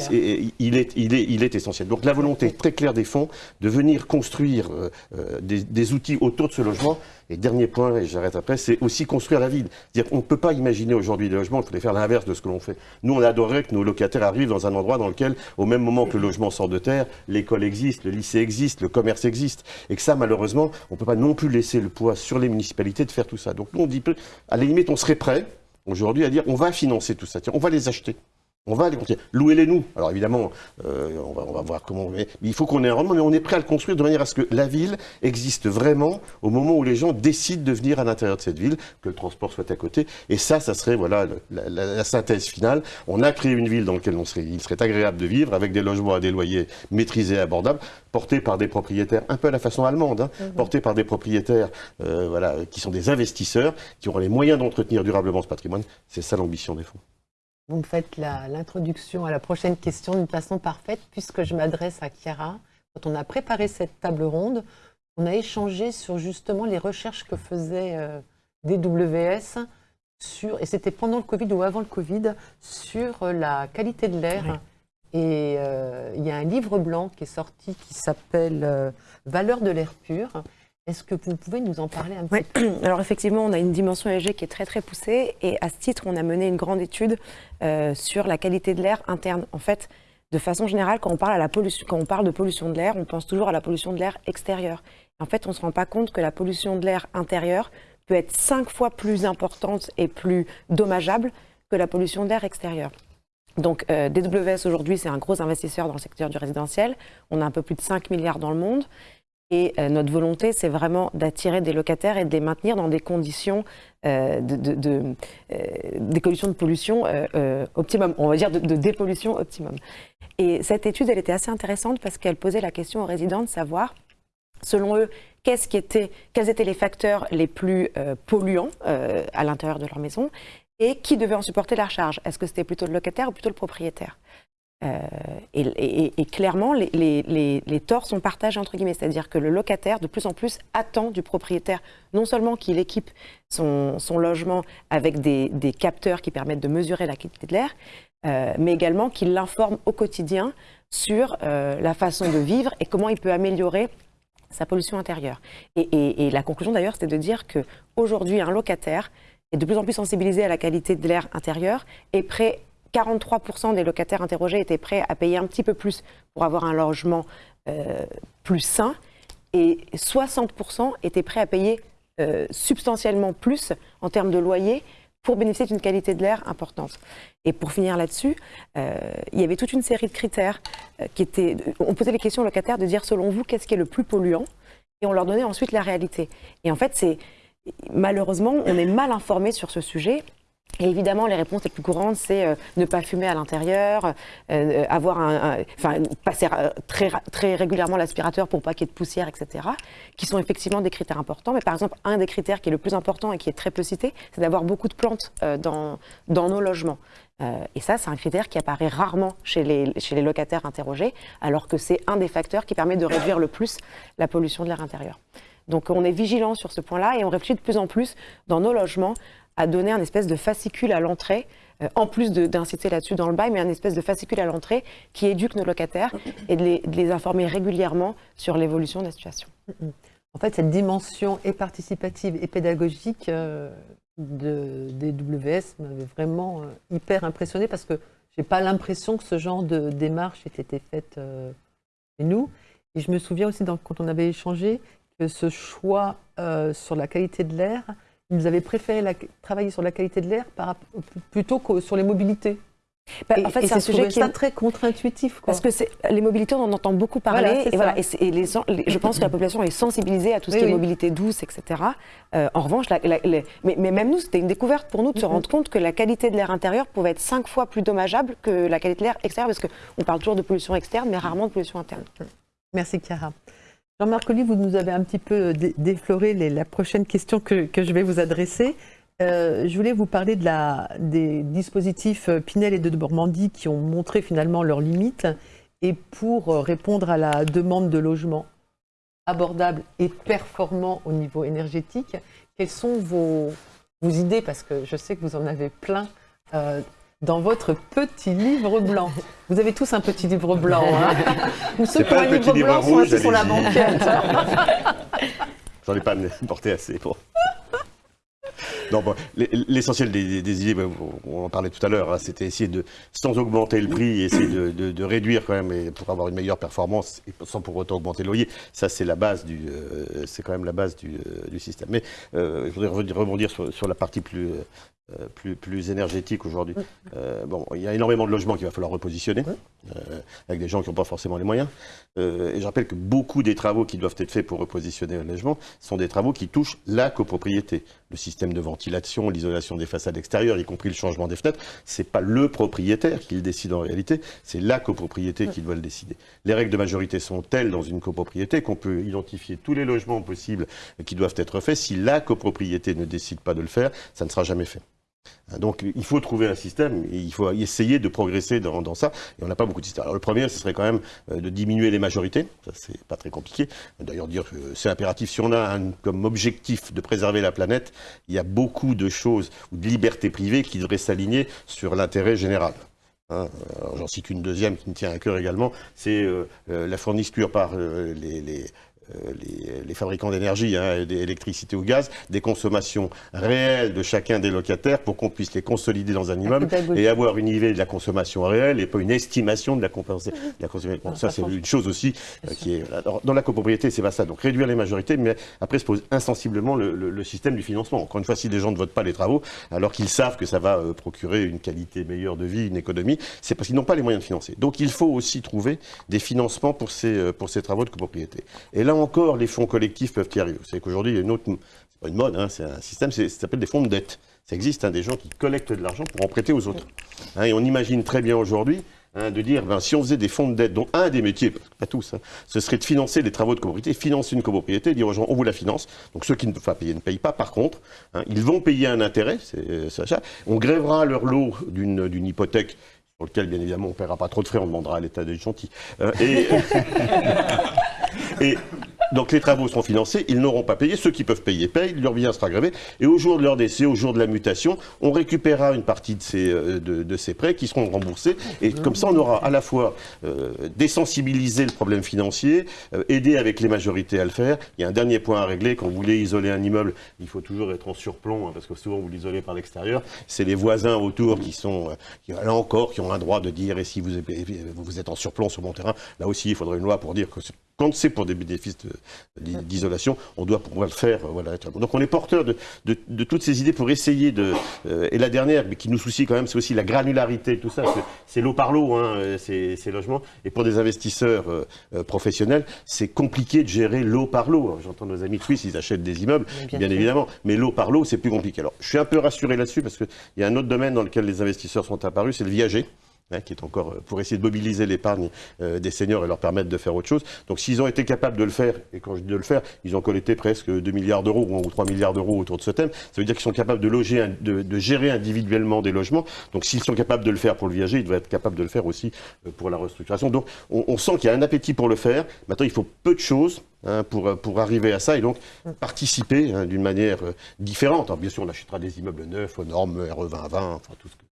il est, il, est, il est essentiel. Donc la volonté très claire des fonds de venir construire euh, euh, des, des outils autour de ce logement. Et dernier point, et j'arrête après, c'est aussi construire la ville. C'est-à-dire qu'on ne peut pas imaginer aujourd'hui des logements, il faudrait faire l'inverse de ce que l'on fait. Nous, on adorerait que nos locataires arrivent dans un endroit dans lequel, au même moment que le logement sort de terre, l'école existe, le lycée existe, le commerce existe. Et que ça, malheureusement, on ne peut pas non plus laisser le poids sur les municipalités de faire tout ça. Donc nous, on dit, à la limite, on serait prêt aujourd'hui à dire, on va financer tout ça, on va les acheter. On va les construire. Louez-les nous. Alors évidemment, euh, on, va, on va voir comment. Mais mais il faut qu'on ait un rendement, mais on est prêt à le construire de manière à ce que la ville existe vraiment au moment où les gens décident de venir à l'intérieur de cette ville, que le transport soit à côté. Et ça, ça serait voilà le- la, la- synthèse finale. On a créé une ville dans laquelle on serait, il serait agréable de vivre, avec des logements à des loyers maîtrisés et abordables, portés par des propriétaires un peu à la façon allemande, hein, portés par des propriétaires euh, voilà qui sont des investisseurs, qui auront les moyens d'entretenir durablement ce patrimoine. C'est ça l'ambition des fonds. Vous me faites l'introduction à la prochaine question d'une façon parfaite, puisque je m'adresse à Chiara. Quand on a préparé cette table ronde, on a échangé sur justement les recherches que faisait euh, DWS sur, et c'était pendant le Covid ou avant le Covid, sur euh, la qualité de l'air. Et euh, il y a un livre blanc qui est sorti qui s'appelle euh, Valeur de l'air pur. Est-ce que vous pouvez nous en parler un petit peu? <clears throat> Alors effectivement, on a une dimension ESG qui est très très poussée et à ce titre, on a mené une grande étude euh, sur la qualité de l'air interne. En fait, de façon générale, quand on parle, à la pollution, quand on parle de pollution de l'air, on pense toujours à la pollution de l'air extérieur. En fait, on ne se rend pas compte que la pollution de l'air intérieur peut être cinq fois plus importante et plus dommageable que la pollution de l'air extérieur. Donc euh, DWS aujourd'hui, c'est un gros investisseur dans le secteur du résidentiel. On a un peu plus de 5 milliards dans le monde. Et euh, notre volonté, c'est vraiment d'attirer des locataires et de les maintenir dans des conditions euh, de, euh, des de pollution optimum, on va dire de, dépollution optimum. Et cette étude, elle était assez intéressante parce qu'elle posait la question aux résidents de savoir, selon eux, quels étaient les facteurs les plus polluants à l'intérieur de leur maison et qui devait en supporter la charge. Est-ce que c'était plutôt le locataire ou plutôt le propriétaire? Euh, et, clairement, les, torts sont partagés entre guillemets, c'est-à-dire que le locataire, de plus en plus, attend du propriétaire non seulement qu'il équipe son, logement avec des, capteurs qui permettent de mesurer la qualité de l'air, euh, mais également qu'il l'informe au quotidien sur euh, la façon de vivre et comment il peut améliorer sa pollution intérieure. Et, la conclusion d'ailleurs, c'était de dire qu'aujourd'hui, un locataire est de plus en plus sensibilisé à la qualité de l'air intérieur et prêt 43% des locataires interrogés étaient prêts à payer un petit peu plus pour avoir un logement euh, plus sain et 60% étaient prêts à payer euh, substantiellement plus en termes de loyer pour bénéficier d'une qualité de l'air importante. Et pour finir là-dessus, euh, il y avait toute une série de critères qui étaient... On posait les questions aux locataires de dire selon vous qu'est-ce qui est le plus polluant? Et on leur donnait ensuite la réalité. Et en fait, c'est malheureusement, on est mal informé sur ce sujet et évidemment, les réponses les plus courantes, c'est euh, ne pas fumer à l'intérieur, euh, avoir un, enfin, passer euh, très, très régulièrement l'aspirateur pour pas qu'il y ait de poussière, etc., qui sont effectivement des critères importants. Mais par exemple, un des critères qui est le plus important et qui est très peu cité, c'est d'avoir beaucoup de plantes dans, dans nos logements. et ça, c'est un critère qui apparaît rarement chez les, chez les locataires interrogés, alors que c'est un des facteurs qui permet de réduire le plus la pollution de l'air intérieur. Donc on est vigilant sur ce point-là et on réfléchit de plus en plus dans nos logements à donner un espèce de fascicule à l'entrée, euh, en plus d'inciter là-dessus dans le bail, mais un espèce de fascicule à l'entrée qui éduque nos locataires et de les, informer régulièrement sur l'évolution de la situation. En fait, cette dimension et participative et pédagogique euh, de, des WS m'avait vraiment euh, hyper impressionné parce que je n'ai pas l'impression que ce genre de démarche ait été faite chez nous. Et je me souviens aussi, quand on avait échangé, que ce choix sur la qualité de l'air ils avaient préféré travailler sur la qualité de l'air plutôt que sur les mobilités. Bah, en fait, c'est un sujet qui est très contre-intuitif. Parce que les mobilités, on en entend beaucoup parler. et, voilà, et, les, je pense que la population est sensibilisée à tout ce qui est mobilité douce, etc. Euh, en revanche, mais, même nous, c'était une découverte pour nous de se rendre compte que la qualité de l'air intérieur pouvait être cinq fois plus dommageable que la qualité de l'air extérieur, parce qu'on parle toujours de pollution externe, mais rarement de pollution interne. Merci, Chiara. Jean-Marc Oli, vous nous avez un petit peu défloré la prochaine question que, je vais vous adresser. Euh, je voulais vous parler des dispositifs euh, Pinel et de Normandie qui ont montré finalement leurs limites et pour euh, répondre à la demande de logement abordable et performant au niveau énergétique, quelles sont vos, idées? Parce que je sais que vous en avez plein dans votre petit livre blanc. Vous avez tous un petit livre blanc. Hein <laughs> Ou ceux qui ont un livre blanc sont assis sur la banquette. <laughs> J'en ai pas porté assez pour. <laughs> L'essentiel des, idées, on en parlait tout à l'heure, hein, c'était essayer de, sans augmenter le prix, essayer de, réduire quand même pour avoir une meilleure performance et sans pour autant augmenter le loyer. Ça, c'est la base du, euh, c'est quand même la base du, euh, système. Mais euh, je voudrais rebondir sur, sur, la partie plus euh, plus, plus énergétique aujourd'hui. Euh, bon, il y a énormément de logements qu'il va falloir repositionner, euh, avec des gens qui n'ont pas forcément les moyens. et je rappelle que beaucoup des travaux qui doivent être faits pour repositionner un logement sont des travaux qui touchent la copropriété. Le système de ventilation, l'isolation des façades extérieures, y compris le changement des fenêtres, c'est pas le propriétaire qui le décide en réalité, c'est la copropriété qui doit le décider. Les règles de majorité sont telles dans une copropriété qu'on peut identifier tous les logements possibles qui doivent être faits. Si la copropriété ne décide pas de le faire, ça ne sera jamais fait. Donc il faut trouver un système et il faut essayer de progresser dans, ça. Et on n'a pas beaucoup de systèmes. Alors le premier, ce serait quand même euh, de diminuer les majorités. Ça, c'est pas très compliqué. D'ailleurs, dire que c'est impératif. Si on a comme objectif de préserver la planète, il y a beaucoup de choses ou de libertés privées qui devraient s'aligner sur l'intérêt général. Hein. J'en cite une deuxième qui me tient à cœur également, c'est euh, euh, la fourniture par les, euh, les, fabricants d'énergie, hein, d'électricité ou gaz, des consommations réelles de chacun des locataires pour qu'on puisse les consolider dans un immeuble et avoir une idée de la consommation réelle et pas une estimation de la, consommation. ça, c'est une chose aussi euh, qui est. dans la copropriété, c'est pas ça. Donc réduire les majorités, mais après se pose insensiblement le, système du financement. Encore une fois, si les gens ne votent pas les travaux, alors qu'ils savent que ça va euh, procurer une qualité meilleure de vie, une économie, c'est parce qu'ils n'ont pas les moyens de financer. Donc il faut aussi trouver des financements pour ces, pour ces travaux de copropriété. Et là, encore, les fonds collectifs peuvent y arriver. Vous savez qu'aujourd'hui, il y a une autre, c'est pas une mode, hein, c'est un système, ça s'appelle des fonds de dette. Ça existe, hein, des gens qui collectent de l'argent pour en prêter aux autres. Hein, et on imagine très bien aujourd'hui de dire, ben, si on faisait des fonds de dette, dont un des métiers, pas tous, ce serait de financer les travaux de copropriété, financer une copropriété, dire aux gens, on vous la finance. Donc ceux qui ne peuvent pas payer ne payent pas. Par contre, ils vont payer un intérêt, c'est ça. On grèvera leur lot d'une hypothèque pour lequel, bien évidemment, on ne paiera pas trop de frais, on demandera à l'État d'être gentil. Euh, et, <laughs> et donc les travaux seront financés, ils n'auront pas payé, ceux qui peuvent payer payent, leur bien sera gravé, et au jour de leur décès, au jour de la mutation, on récupérera une partie de ces, euh, de, de ces prêts qui seront remboursés, et comme ça on aura à la fois euh, désensibilisé le problème financier, euh, aidé avec les majorités à le faire. Il y a un dernier point à régler, quand vous voulez isoler un immeuble, il faut toujours être en surplomb, hein, parce que souvent vous l'isolez par l'extérieur, c'est les voisins autour qui sont, euh, qui, là encore, qui ont un droit de dire, et si vous, vous êtes en surplomb sur mon terrain, là aussi il faudrait une loi pour dire que quand c'est pour des bénéfices de- d'isolation, on doit pouvoir le faire. euh, Voilà. Donc on est porteur de, de- de toutes ces idées pour essayer de... euh, et la dernière, mais qui nous soucie quand même, c'est aussi la granularité de tout ça. C'est- l'eau par l'eau, hein, euh, ces, ces logements. Et pour des investisseurs euh, professionnels, c'est compliqué de gérer l'eau par l'eau. J'entends nos amis suisses, ils achètent des immeubles, Bien bien, évidemment. Mais l'eau par l'eau, c'est plus compliqué. Alors je suis un peu rassuré là-dessus parce qu'il y a un autre domaine dans lequel les investisseurs sont apparus, c'est le viager. Hein, qui est encore euh, pour essayer de mobiliser l'épargne euh, des seniors et leur permettre de faire autre chose. Donc s'ils ont été capables de le faire, et quand je dis de le faire, ils ont collecté presque 2 milliards d'euros ou 3 milliards d'euros autour de ce thème, ça veut dire qu'ils sont capables de loger, de, gérer individuellement des logements. Donc s'ils sont capables de le faire pour le viager, ils doivent être capables de le faire aussi euh, pour la restructuration. Donc on, sent qu'il y a un appétit pour le faire. Maintenant, il faut peu de choses hein, pour, arriver à ça et donc participer hein, d'une manière différente. Alors, bien sûr, on achètera des immeubles neufs, aux normes RE 2020, enfin tout ce que...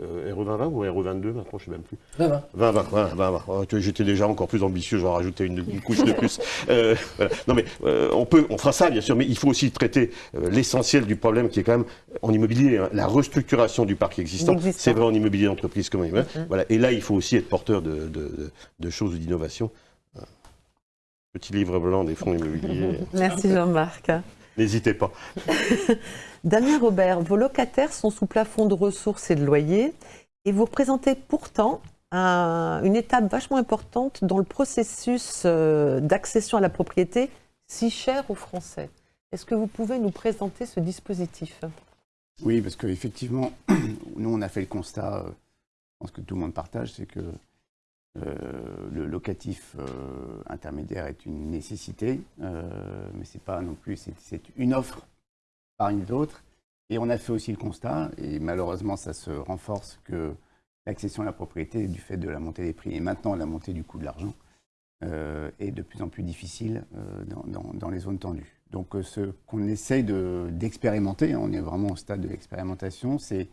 Euh, RE 2020 ou RE 22 maintenant, je sais même plus. Ça va. 20, 20, 20, 20, 20. Oh, tu vois, J'étais déjà encore plus ambitieux, je vais en rajouter une, une couche de plus. Euh, voilà. Non mais euh, on peut, on fera ça bien sûr, mais il faut aussi traiter euh, l'essentiel du problème qui est quand même en immobilier, hein, la restructuration du parc existant. C'est vrai en immobilier d'entreprise comme en immobilier. Voilà. Et là, il faut aussi être porteur de, de, choses ou d'innovation. Petit livre blanc des fonds immobiliers. <laughs> Merci Jean-Marc. N'hésitez pas. <laughs> Damien Robert, vos locataires sont sous plafond de ressources et de loyer et vous représentez pourtant un- une étape vachement importante dans le processus euh, d'accession à la propriété si cher aux Français. Est-ce que vous pouvez nous présenter ce dispositif? Oui, parce qu'effectivement, <clears throat> nous, on a fait le constat, euh, je pense que tout le monde partage, c'est que euh, le locatif intermédiaire est une nécessité, mais c'est pas non plus, une offre parmi d'autres. Et on a fait aussi le constat, et malheureusement, ça se renforce, que l'accession à la propriété, du fait de la montée des prix et maintenant la montée du coût de l'argent, euh, est de plus en plus difficile euh, dans, les zones tendues. Donc euh, ce qu'on essaye de- d'expérimenter, hein, on est vraiment au stade de l'expérimentation, c'est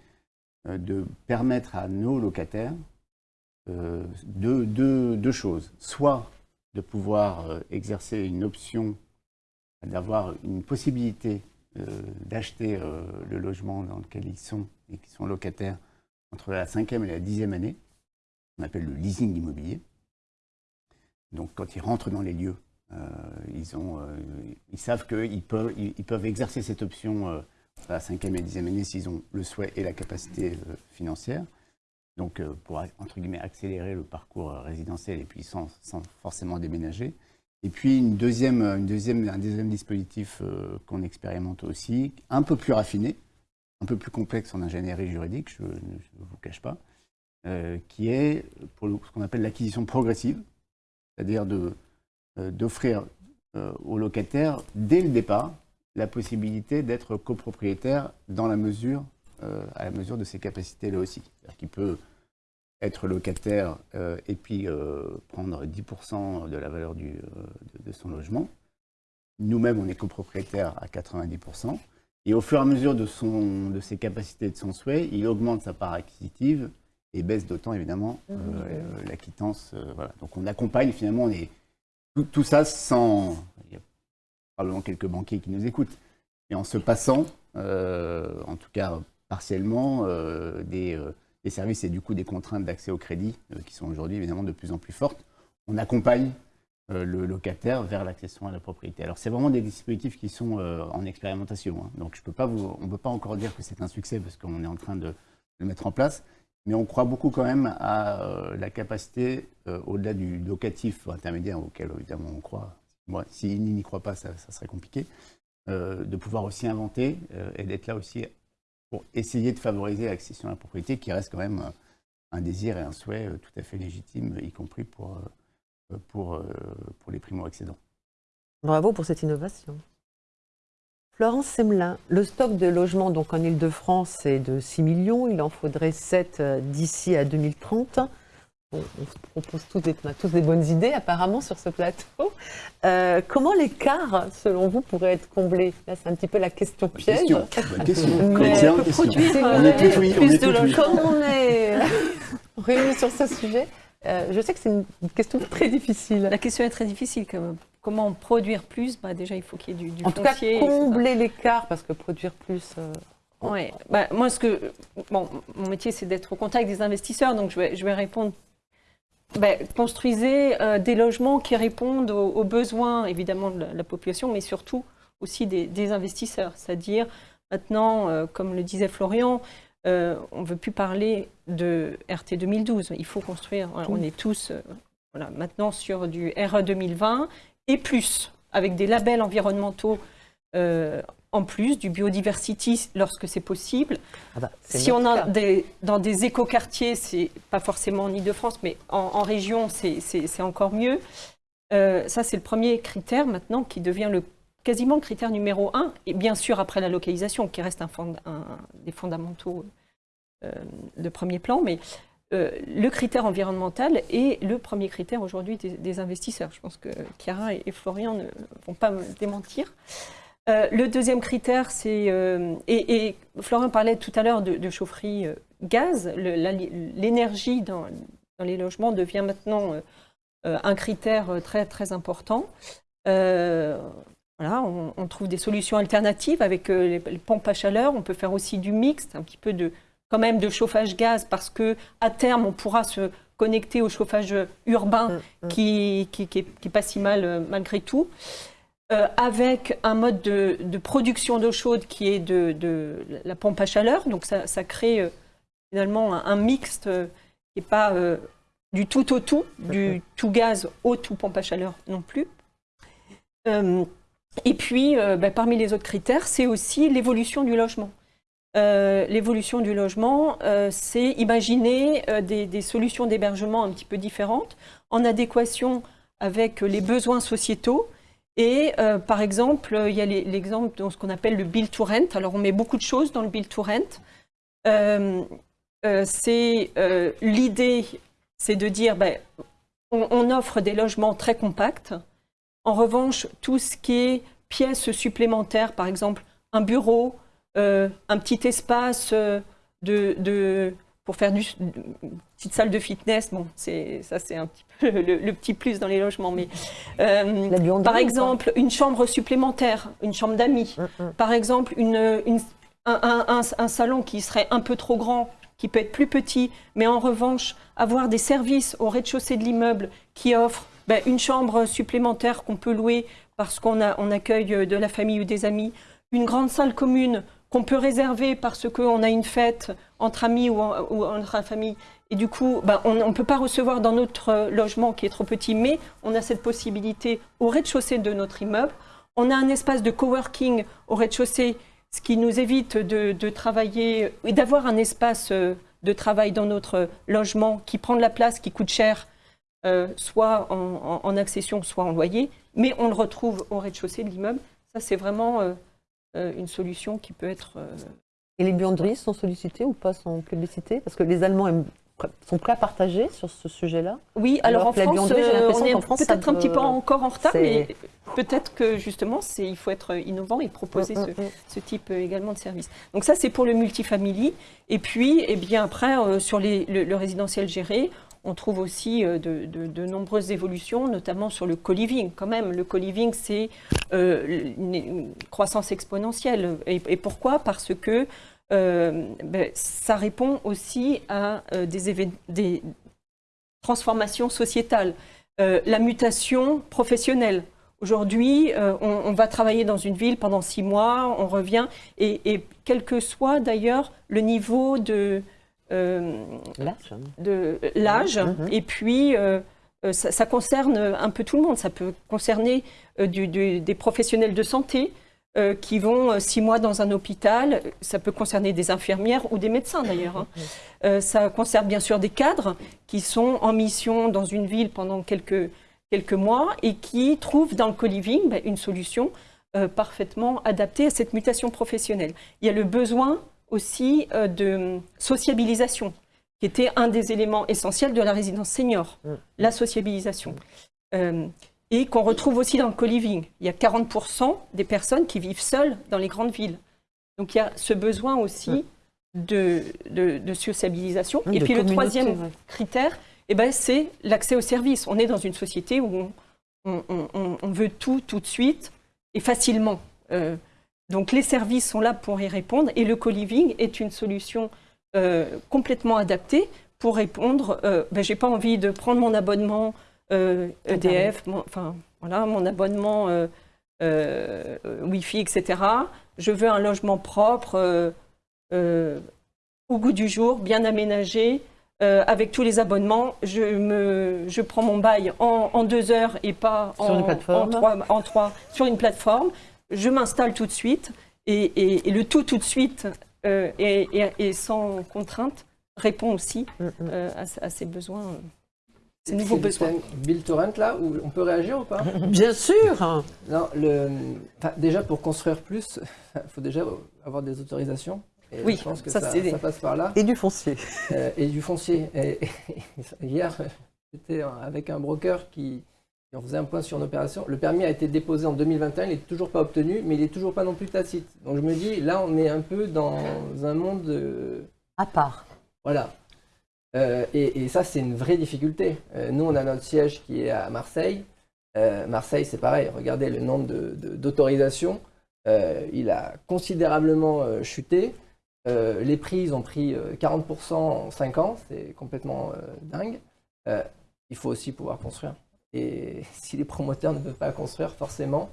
de permettre à nos locataires deux, deux- choses. Soit de pouvoir exercer une option, d'avoir une possibilité d'acheter euh, le logement dans lequel ils sont et qui sont locataires entre la cinquième et la dixième année, on appelle le leasing immobilier. Donc quand ils rentrent dans les lieux, euh, ils, ont, euh, ils savent qu'ils peuvent, ils, peuvent exercer cette option euh, à la cinquième et la dixième année s'ils ont le souhait et la capacité euh, financière. Donc euh, pour, entre guillemets, accélérer le parcours euh, résidentiel et puis sans forcément déménager. Et puis une deuxième, un deuxième dispositif euh, qu'on expérimente aussi, un peu plus raffiné, un peu plus complexe en ingénierie juridique, je ne vous cache pas, euh, qui est pour ce qu'on appelle l'acquisition progressive, c'est-à-dire euh, d'offrir aux locataires, dès le départ, la possibilité d'être copropriétaire dans la mesure, à la mesure de ses capacités là aussi. C'est-à-dire qu'il peut être locataire euh, et puis euh, prendre 10% de la valeur du, euh, de, de son logement. Nous-mêmes, on est copropriétaire à 90%. Et au fur et à mesure de, son, de ses capacités et de son souhait, il augmente sa part acquisitive et baisse d'autant, évidemment, euh, euh, la quittance. voilà. Donc on accompagne, finalement, on est, tout, tout ça sans... Il y a probablement quelques banquiers qui nous écoutent. Et en se passant, en tout cas partiellement, des, des services et du coup des contraintes d'accès au crédit euh, qui sont aujourd'hui évidemment de plus en plus fortes, on accompagne euh, le locataire vers l'accession à la propriété. Alors c'est vraiment des dispositifs qui sont euh, en expérimentation. hein. Donc je peux pas vous, on ne peut pas encore dire que c'est un succès parce qu'on est en train de le mettre en place. Mais on croit beaucoup quand même à la capacité, au-delà du locatif intermédiaire auquel évidemment on croit, moi, s'il n'y croit pas, ça, serait compliqué, de pouvoir aussi inventer et d'être là aussi pour essayer de favoriser l'accession à la propriété qui reste quand même euh, un désir et un souhait euh, tout à fait légitime, y compris pour, euh, pour, pour les primo-accédants. Bravo pour cette innovation. Florence Semelin, le stock de logements donc en Ile-de-France est de 6 millions, il en faudrait 7 euh, d'ici à 2030. On se propose tous des, on a tous des bonnes idées apparemment sur ce plateau. Euh, comment l'écart, selon vous, pourrait être comblé Là, c'est un petit peu la question piège. Question. Question. Mais peut question. produire, On est oui, on plus est de tout oui. logements. Comme on est réunis sur ce sujet, euh, je sais que c'est une question très difficile. La question est très difficile quand même. Comment produire plus? Bah, Déjà, il faut qu'il y ait du, du En tout cas, combler l'écart, parce que produire plus. euh, Ouais. Bah, moi, ce que, bon, mon métier, c'est d'être au contact des investisseurs, donc je vais, je vais répondre. Bah, construisez euh, des logements qui répondent aux, aux besoins, évidemment, de la, la population, mais surtout aussi des, des investisseurs. C'est-à-dire, maintenant, euh, comme le disait Florian, euh, on ne veut plus parler de RT 2012. Il faut construire. voilà, on est tous voilà, maintenant sur du RE 2020 et plus, avec des labels environnementaux en plus, du biodiversity lorsque c'est possible. ah bah, Si on a des, dans des écoquartiers, c'est pas forcément en Ile-de-France, mais en, en région, c'est- encore mieux. Euh, ça, c'est le premier critère maintenant qui devient le, quasiment le critère numéro un. Et bien sûr, après la localisation, qui reste un, fond- un- des fondamentaux euh, de premier plan, mais euh, le critère environnemental est le premier critère aujourd'hui des, des investisseurs. Je pense que Chiara et, et Florian ne vont pas me démentir. Euh, le deuxième critère, c'est euh, et, et Florian parlait tout à l'heure de, de chaufferie euh, gaz. L'énergie dans, dans les logements devient maintenant un critère très très important. Voilà, on, on trouve des solutions alternatives avec les, les pompes à chaleur. On peut faire aussi du mixte, un petit peu de quand même de chauffage gaz parce que à terme on pourra se connecter au chauffage urbain Mm, mm. qui, qui, qui, est, qui est pas si mal malgré tout. Euh, avec un mode de, de production d'eau chaude qui est de, de la pompe à chaleur. Donc ça, ça crée euh, finalement un, un mixte euh, qui n'est pas euh, du tout au tout, du tout gaz au tout pompe à chaleur non plus. Et puis, ben, parmi les autres critères, c'est aussi l'évolution du logement. L'évolution du logement, c'est imaginer des, des solutions d'hébergement un petit peu différentes, en adéquation avec les besoins sociétaux. Et euh, par exemple, il y a l'exemple de ce qu'on appelle le build to rent. Alors, on met beaucoup de choses dans le build to rent. Euh, euh, c'est l'idée, c'est de dire, ben, on, offre des logements très compacts. En revanche, tout ce qui est pièces supplémentaires, par exemple un bureau, un petit espace de, pour faire du, petite salle de fitness, bon, c'est ça c'est un petit peu le, le petit plus dans les logements, mais euh, par exemple une chambre supplémentaire, une chambre d'amis, Mm, mm. par exemple une, une- un, un- un- un salon qui serait un peu trop grand, qui peut être plus petit, mais en revanche avoir des services au rez-de-chaussée de l'immeuble qui offrent ben, une chambre supplémentaire qu'on peut louer parce qu'on a, on accueille euh, de la famille ou des amis, une grande salle commune qu'on peut réserver parce qu'on a une fête entre amis ou, en- ou entre famille. Et du coup, ben, on ne peut pas recevoir dans notre euh, logement qui est trop petit, mais on a cette possibilité au rez-de-chaussée de notre immeuble. On a un espace de coworking au rez-de-chaussée, ce qui nous évite de, travailler et d'avoir un espace euh, de travail dans notre logement qui prend de la place, qui coûte cher, euh, soit en, accession, soit en loyer, mais on le retrouve au rez-de-chaussée de l'immeuble. Ça, c'est vraiment une solution qui peut être... Et les buanderies sont sollicitées ou pas, sont publicitées Parce que les Allemands aiment- sont prêts à partager sur ce sujet-là. Oui, alors, Alors en France, euh, on est qu'en France, peut-être un petit peu encore en retard, mais peut-être que justement, il faut être innovant et proposer Mm, ce, mm, mm. ce type euh, également de service. Donc ça, c'est pour le multifamily. Et puis, eh bien après, euh, sur les- le, le résidentiel géré, on trouve aussi euh, de, de- de nombreuses évolutions, notamment sur le co-living. Quand même, le co-living, c'est une, une croissance exponentielle. Et, et pourquoi? Parce que euh, ben, ça répond aussi à euh, des, transformations sociétales, Euh, la mutation professionnelle. Aujourd'hui, on, on va travailler dans une ville pendant six mois, on revient, et, et quel que soit d'ailleurs le niveau de, L'âge. l'âge, Mhm. et puis ça, ça concerne un peu tout le monde. Ça peut concerner du- du- des professionnels de santé euh, qui vont euh, six mois dans un hôpital. Ça peut concerner des infirmières ou des médecins d'ailleurs. hein. Euh, ça concerne bien sûr des cadres qui sont en mission dans une ville pendant quelques, quelques mois et qui trouvent dans le co-living ben, une solution euh, parfaitement adapté à cette mutation professionnelle. Il y a le besoin aussi de sociabilisation, qui était un des éléments essentiels de la résidence senior, Mm. la sociabilisation. Et qu'on retrouve aussi dans le co-living. Il y a 40% des personnes qui vivent seules dans les grandes villes. Donc il y a ce besoin aussi de, de, de sociabilisation. Oui, et de puis le troisième ouais. critère, eh ben, c'est l'accès aux services. On est dans une société où on, on- on- on veut tout tout de suite et facilement. Euh, donc les services sont là pour y répondre et le co-living est une solution euh, complètement adaptée pour répondre. Euh, ben, J'ai pas envie de prendre mon abonnement EDF, mon- enfin voilà, mon abonnement euh, euh, euh, Wi-Fi, etc. Je veux un logement propre, euh, euh, au goût du jour, bien aménagé, euh, avec tous les abonnements. Je, me, je prends mon bail en, en deux heures et pas Sur en, une plateforme. en trois, en trois- sur une plateforme. Je m'installe tout de suite et, et- et le tout tout de suite euh, et, sans contrainte répond aussi Mm, mm. euh, à, à ces besoins, euh, ces nouveaux C'est besoins. Bill Torrent là, où on peut réagir ou pas? Bien sûr Non, le, déjà pour construire plus, il <laughs> faut déjà avoir des autorisations. Et Oui, je pense que ça, ça, c'est- ça passe par là. Et du foncier. Euh, et du foncier. Et- et hier, <laughs> j'étais avec un broker qui, en faisait un point sur une opération. Le permis a été déposé en 2021, il n'est toujours pas obtenu, mais il n'est toujours pas non plus tacite. Donc je me dis, là, on est un peu dans un monde. euh, À part. voilà. Euh, et, et ça, c'est une vraie difficulté. Euh, nous, on a notre siège qui est à Marseille. Euh, Marseille, c'est pareil. Regardez le nombre d'autorisations. Il a considérablement chuté. Les prix, ils ont pris euh, 40% en 5 ans. C'est complètement dingue. Il faut aussi pouvoir construire. Et <laughs> si les promoteurs ne peuvent pas construire, forcément,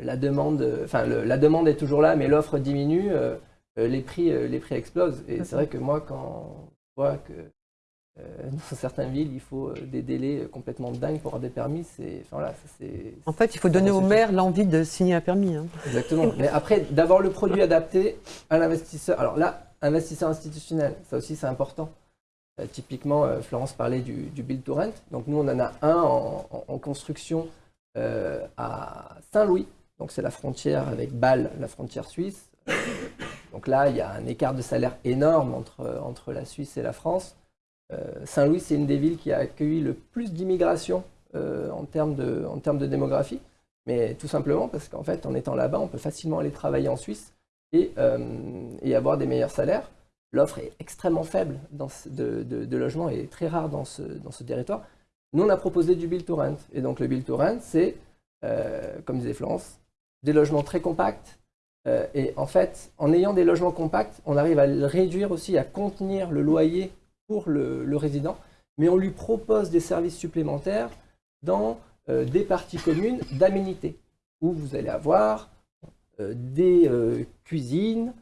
la, demande, le- la demande est toujours là, mais l'offre diminue. les, prix, les prix explosent. Et c'est vrai que moi, quand que euh, dans <laughs> certaines villes, il faut euh, des délais euh, complètement dingues pour avoir des permis. Enfin, voilà, ça. En fait, il faut donner au maire l'envie de signer un permis. hein. Exactement. Mais après, d'avoir le produit adapté à l'investisseur. Alors là, investisseur institutionnel, ça aussi c'est important. Euh, typiquement, euh, Florence parlait du, du build to rent. Donc nous, on en a un en, en- en construction à Saint-Louis. Donc c'est la frontière avec Bâle, la frontière suisse. Donc là, il y a un écart de salaire énorme entre, la Suisse et la France. Euh, Saint-Louis, c'est une des villes qui a accueilli le plus d'immigration euh, en, termes de, démographie. Mais tout simplement parce qu'en fait, en étant là-bas, on peut facilement aller travailler en Suisse et, euh, et avoir des meilleurs salaires. L'offre est extrêmement faible de, logements et très rare dans ce, dans ce territoire. Nous, on a proposé du build to rent. Et donc, le build to rent, c'est, comme disait Florence, des logements très compacts. Euh, et en fait, en ayant des logements compacts, on arrive à réduire aussi, à contenir le loyer pour le, résident. Mais on lui propose des services supplémentaires dans euh, des parties communes d'aménité, où vous allez avoir euh, des cuisines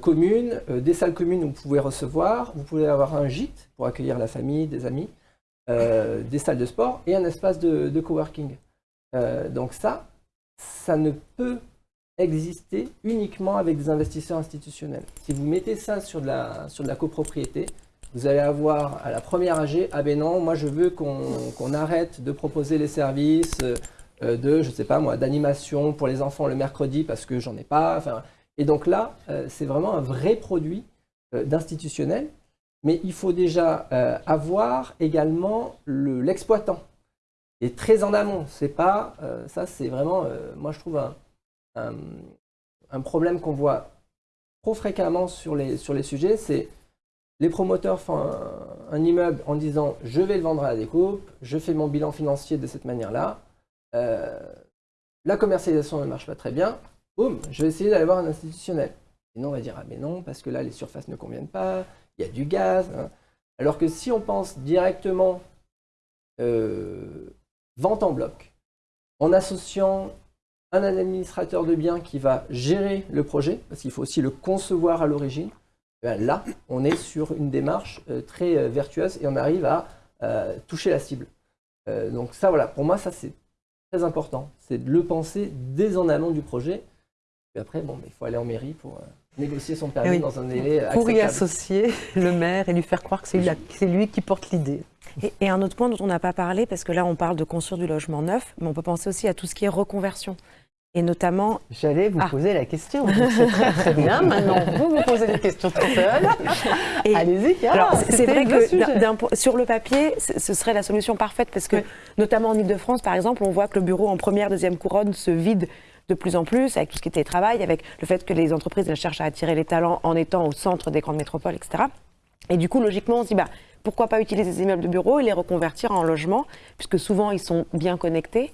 communes, des salles communes où vous pouvez recevoir, vous pouvez avoir un gîte pour accueillir la famille, des amis, des salles de sport et un espace de, de coworking. Donc ça, ça ne peut exister uniquement avec des investisseurs institutionnels. Si vous mettez ça sur de la, sur de la copropriété, vous allez avoir à la première AG, ah ben non, moi je veux qu'on arrête de proposer les services euh, de, je sais pas moi, d'animation pour les enfants le mercredi parce que j'en ai pas. Et donc là, euh, c'est vraiment un vrai produit euh, d'institutionnel, mais il faut déjà euh, avoir également le- l'exploitant. et très en amont, c'est pas, euh, ça c'est vraiment, euh, moi je trouve un, un, un problème qu'on voit trop fréquemment sur les, sur les sujets, c'est les promoteurs font un, immeuble en disant je vais le vendre à la découpe, je fais mon bilan financier de cette manière-là, euh, la commercialisation ne marche pas très bien, boum, je vais essayer d'aller voir un institutionnel. Sinon on va dire ah mais non, parce que là les surfaces ne conviennent pas, il y a du gaz. hein. Alors que si on pense directement euh, vente en bloc, en associant un administrateur de biens qui va gérer le projet, parce qu'il faut aussi le concevoir à l'origine, eh là, on est sur une démarche euh, très euh, vertueuse et on arrive à euh, toucher la cible. Euh, donc ça, voilà, pour moi, ça c'est très important. C'est de le penser dès en amont du projet. Et après, bon, il faut aller en mairie pour euh, négocier son permis Eh oui. dans un délai Pour y associer <laughs> le maire et lui faire croire que c'est lui, c'est lui qui porte l'idée. Et, et un autre point dont on n'a pas parlé, parce que là on parle de construire du logement neuf, mais on peut penser aussi à tout ce qui est reconversion. Et notamment J'allais vous Ah. poser la question. C'est très très bien. <laughs> Maintenant, vous vous posez des questions tout seul. Allez-y, c'est- vrai que sur le papier, ce serait la solution parfaite parce que, Oui. notamment en Ile-de-France, par exemple, on voit que le bureau en première, deuxième couronne se vide de plus en plus avec tout ce qui est télétravail, avec le fait que les entreprises cherchent à attirer les talents en étant au centre des grandes métropoles, etc. Et du coup, logiquement, on se dit, bah, pourquoi pas utiliser ces immeubles de bureaux et les reconvertir en logements, puisque souvent ils sont bien connectés.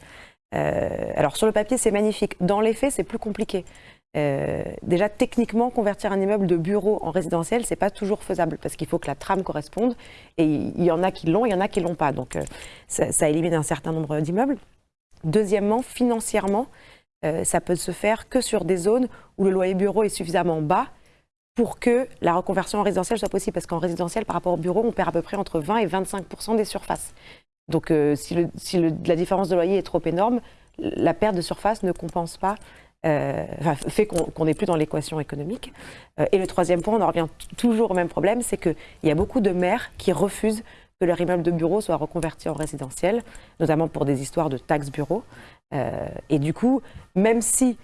Euh, alors sur le papier, c'est magnifique. Dans les faits, c'est plus compliqué. Euh, déjà, techniquement, convertir un immeuble de bureau en résidentiel, c'est pas toujours faisable parce qu'il faut que la trame corresponde. Et il y en a qui l'ont, il y en a qui l'ont pas. Donc, euh, ça, élimine un certain nombre d'immeubles. Deuxièmement, financièrement, ça peut se faire que sur des zones où le loyer bureau est suffisamment bas pour que la reconversion en résidentiel soit possible. Parce qu'en résidentiel, par rapport au bureau, on perd à peu près entre 20 et 25% des surfaces. Donc, euh, si, la différence de loyer est trop énorme, la perte de surface ne compense pas, euh, enfin, fait qu'on n'est plus dans l'équation économique. Euh, et le troisième point, on en revient toujours au même problème, c'est qu'il y a beaucoup de maires qui refusent que leur immeuble de bureau soit reconverti en résidentiel, notamment pour des histoires de taxes bureaux. Et du coup, même si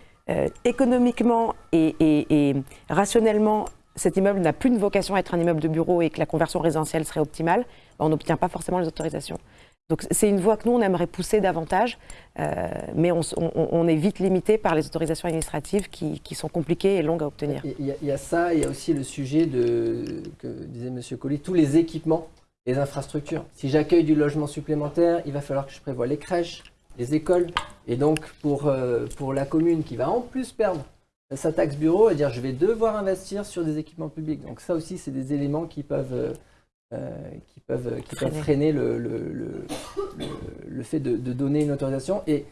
économiquement et, et- et rationnellement, cet immeuble n'a plus une vocation à être un immeuble de bureau et que la conversion résidentielle serait optimale, on n'obtient pas forcément les autorisations. Donc c'est une voie que nous, on aimerait pousser davantage, euh, mais on, est vite limité par les autorisations administratives qui, sont compliquées et longues à obtenir. Il y, a- ça, il y a aussi le sujet de, que disait M. Colli, tous les équipements, les infrastructures. Si j'accueille du logement supplémentaire, il va falloir que je prévoie les crèches, les écoles. Et donc, pour, euh, pour la commune qui va en plus perdre sa taxe bureau, et dire je vais devoir investir sur des équipements publics. Donc ça aussi, c'est des éléments qui peuvent, euh, qui peuvent, qui peuvent Freiner. le, le, le- le- le fait de, de donner une autorisation. Et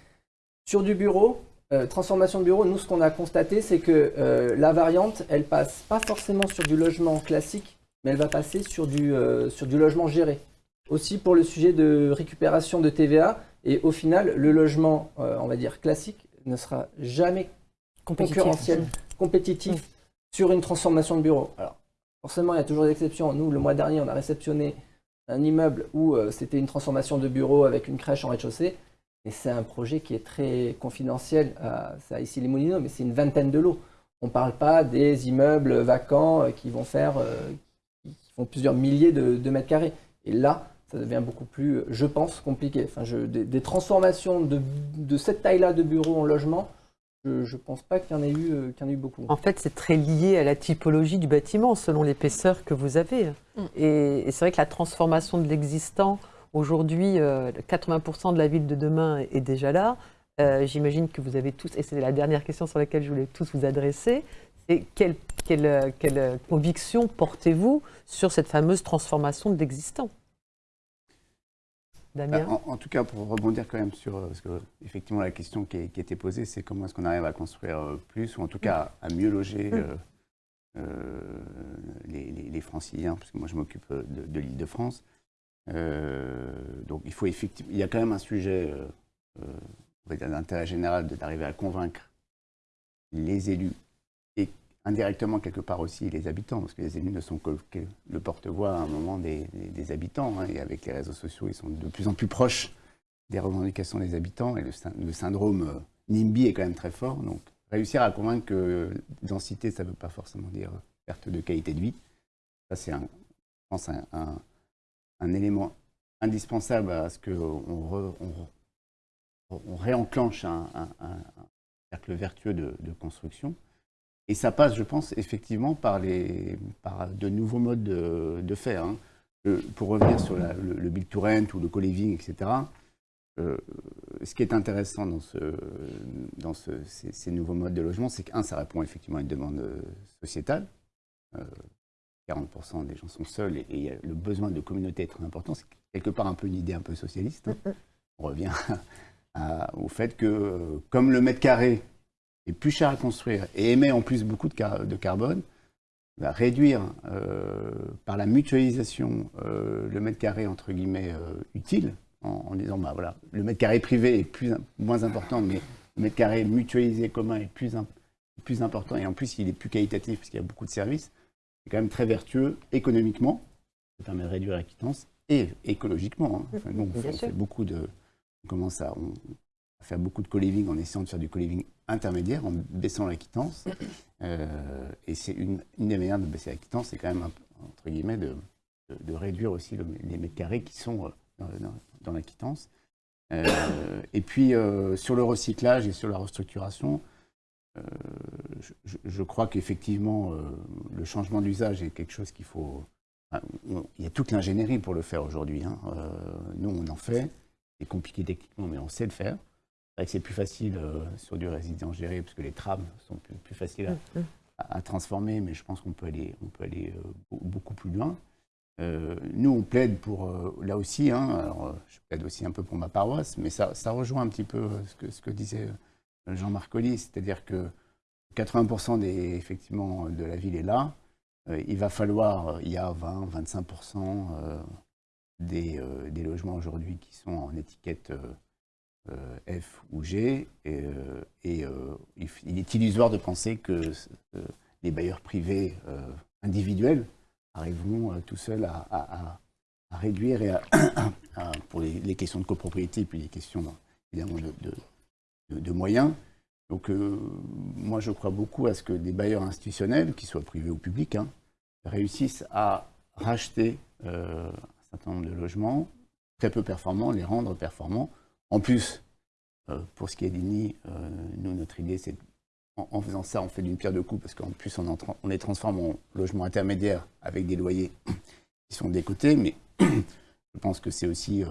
sur du bureau, euh, transformation de bureau, nous, ce qu'on a constaté, c'est que euh, la variante, elle passe pas forcément sur du logement classique, mais elle va passer sur du, euh, sur du logement géré. Aussi pour le sujet de récupération de TVA. Et au final, le logement, euh, on va dire classique, ne sera jamais Compétitif. concurrentiel, compétitif sur une transformation de bureau. Alors, forcément, il y a toujours des exceptions. Nous, le mois dernier, on a réceptionné un immeuble où euh, c'était une transformation de bureau avec une crèche en rez-de-chaussée. Et c'est un projet qui est très confidentiel. C'est à ici les Moulineaux, mais c'est une vingtaine de lots. On ne parle pas des immeubles vacants euh, qui vont faire, euh, qui font plusieurs milliers de, mètres carrés. Et là, ça devient beaucoup plus, euh, je pense, compliqué. Des, transformations de, de cette taille-là de bureau en logement, je ne pense pas qu'il y en ait eu, euh, qu'il y en ait eu beaucoup. En fait, c'est très lié à la typologie du bâtiment, selon l'épaisseur que vous avez. Mm. Et, et c'est vrai que la transformation de l'existant, aujourd'hui, euh, 80% de la ville de demain est déjà là. Euh, J'imagine que vous avez tous, et c'est la dernière question sur laquelle je voulais tous vous adresser, c'est quelle, quelle, euh, quelle, euh, conviction portez-vous sur cette fameuse transformation de l'existant? Damien Bah, en, en tout cas, pour rebondir quand même sur, euh, parce que effectivement la question qui, est- qui était posée, c'est comment est-ce qu'on arrive à construire euh, plus, ou en tout cas à mieux loger euh, euh, les, les- les franciliens, parce que moi je m'occupe euh, de, de l'île de France. Euh, donc il faut effectivement, il y a quand même un sujet, euh, euh, d'intérêt général, d'arriver à convaincre les élus et indirectement quelque part aussi les habitants, parce que les élus ne sont que, le porte-voix à un moment des, habitants, hein, et avec les réseaux sociaux, ils sont de plus en plus proches des revendications des habitants, et le, syn- le syndrome euh, NIMBY est quand même très fort, donc réussir à convaincre que densité, ça ne veut pas forcément dire perte de qualité de vie, ça c'est, un, je pense, un, élément indispensable à ce qu'on réenclenche un, cercle vertueux de construction. Et ça passe, je pense, effectivement par, les, par de nouveaux modes de, de faire. hein. Le- pour revenir sur la- le, le build to rent ou le co-living, etc., euh, ce qui est intéressant dans, ce, dans ce- ces, ces nouveaux modes de logement, c'est qu'un, ça répond effectivement à une demande euh, sociétale. Euh, 40% des gens sont seuls et, le besoin de communauté est très important. C'est quelque part un peu une idée un peu socialiste. hein. On revient <laughs> à- au fait que, euh, comme le mètre carré est plus cher à construire et émet en plus beaucoup de, car- de carbone, réduire euh, par la mutualisation euh, le mètre carré entre guillemets euh, utile en, en disant bah voilà le mètre carré privé est plus moins important mais le mètre carré mutualisé commun est plus plus important et en plus il est plus qualitatif parce qu'il y a beaucoup de services c'est quand même très vertueux économiquement ça permet de réduire la quittance et écologiquement hein. Enfin, nous, on, Bien fait, on sûr. fait beaucoup de on commence à on, faire beaucoup de co-living en essayant de faire du co-living intermédiaire, en baissant la quittance. <coughs> et c'est une, des manières de baisser la quittance, c'est quand même, entre guillemets, de, de, réduire aussi les mètres carrés qui sont dans, dans la quittance. et puis, sur le recyclage et sur la restructuration, euh, je, crois qu'effectivement, euh, le changement d'usage est quelque chose qu'il faut... il y a toute l'ingénierie pour le faire aujourd'hui. Hein. Euh, nous, on en fait. C'est compliqué techniquement, mais on sait le faire. C'est plus facile sur du résident géré, parce que les trams sont plus, faciles mm, mm. à, transformer, mais je pense qu'on peut aller, on peut aller beaucoup plus loin. nous, on plaide pour, là aussi, hein, alors, je plaide aussi un peu pour ma paroisse, mais ça, ça rejoint un petit peu ce que, ce que disait Jean-Marc Colli, c'est-à-dire que 80% des, effectivement, de la ville est là. Euh, il va falloir, euh, il y a 20-25% euh, des, des, logements aujourd'hui qui sont en étiquette F ou G, et, il est illusoire de penser que les bailleurs privés individuels arriveront tout seuls à, réduire et <coughs> pour les, questions de copropriété, puis les questions évidemment de moyens. Donc euh, moi je crois beaucoup à ce que des bailleurs institutionnels, qu'ils soient privés ou publics, hein, réussissent à racheter euh, un certain nombre de logements très peu performants, les rendre performants. En plus, euh, pour ce qui est d'INI, nous notre idée c'est en, faisant ça on fait d'une pierre deux coups parce qu'en plus on, les transforme en logements intermédiaires avec des loyers <clears throat> qui sont décotés, mais <clears throat> je pense que c'est aussi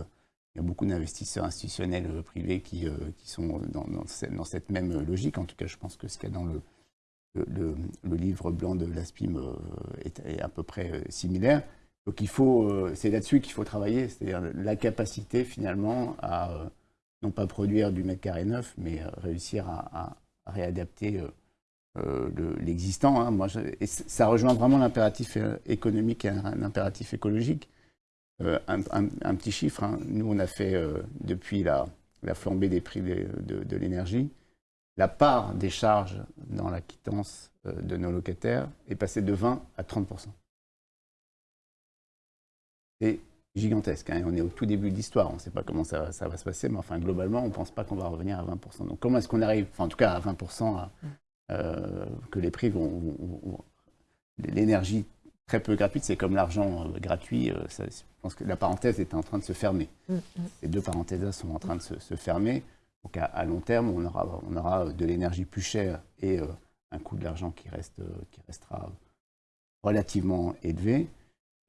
il y a beaucoup d'investisseurs institutionnels euh, privés qui, euh, sont dans, cette, même logique. En tout cas, je pense que ce qu'il y a dans le, livre blanc de l'ASPIM euh, est, à peu près similaire. Donc c'est là-dessus qu'il faut travailler, c'est-à-dire la capacité finalement à non pas produire du mètre carré neuf, mais réussir à, réadapter l'existant. Hein. et ça rejoint vraiment l'impératif économique et un impératif écologique. Euh, un, petit chiffre, hein. nous on a fait, euh, depuis la, flambée des prix de, l'énergie, la part des charges dans la quittance euh, de nos locataires est passée de 20 à 30 C'est gigantesque. Hein. on est au tout début de l'histoire. On ne sait pas comment ça, va se passer, mais enfin, globalement, on ne pense pas qu'on va revenir à 20% Donc, comment est-ce qu'on arrive, enfin, en tout cas à 20% que les prix vont l'énergie très peu gratuite, c'est comme l'argent euh, gratuit. Euh, je pense que la parenthèse est en train de se fermer. Mm, mm. Ces deux parenthèses-là sont en train de se, fermer. Donc à, long terme, on aura, on aura de l'énergie plus chère et euh, un coût de l'argent qui, reste, qui restera relativement élevé.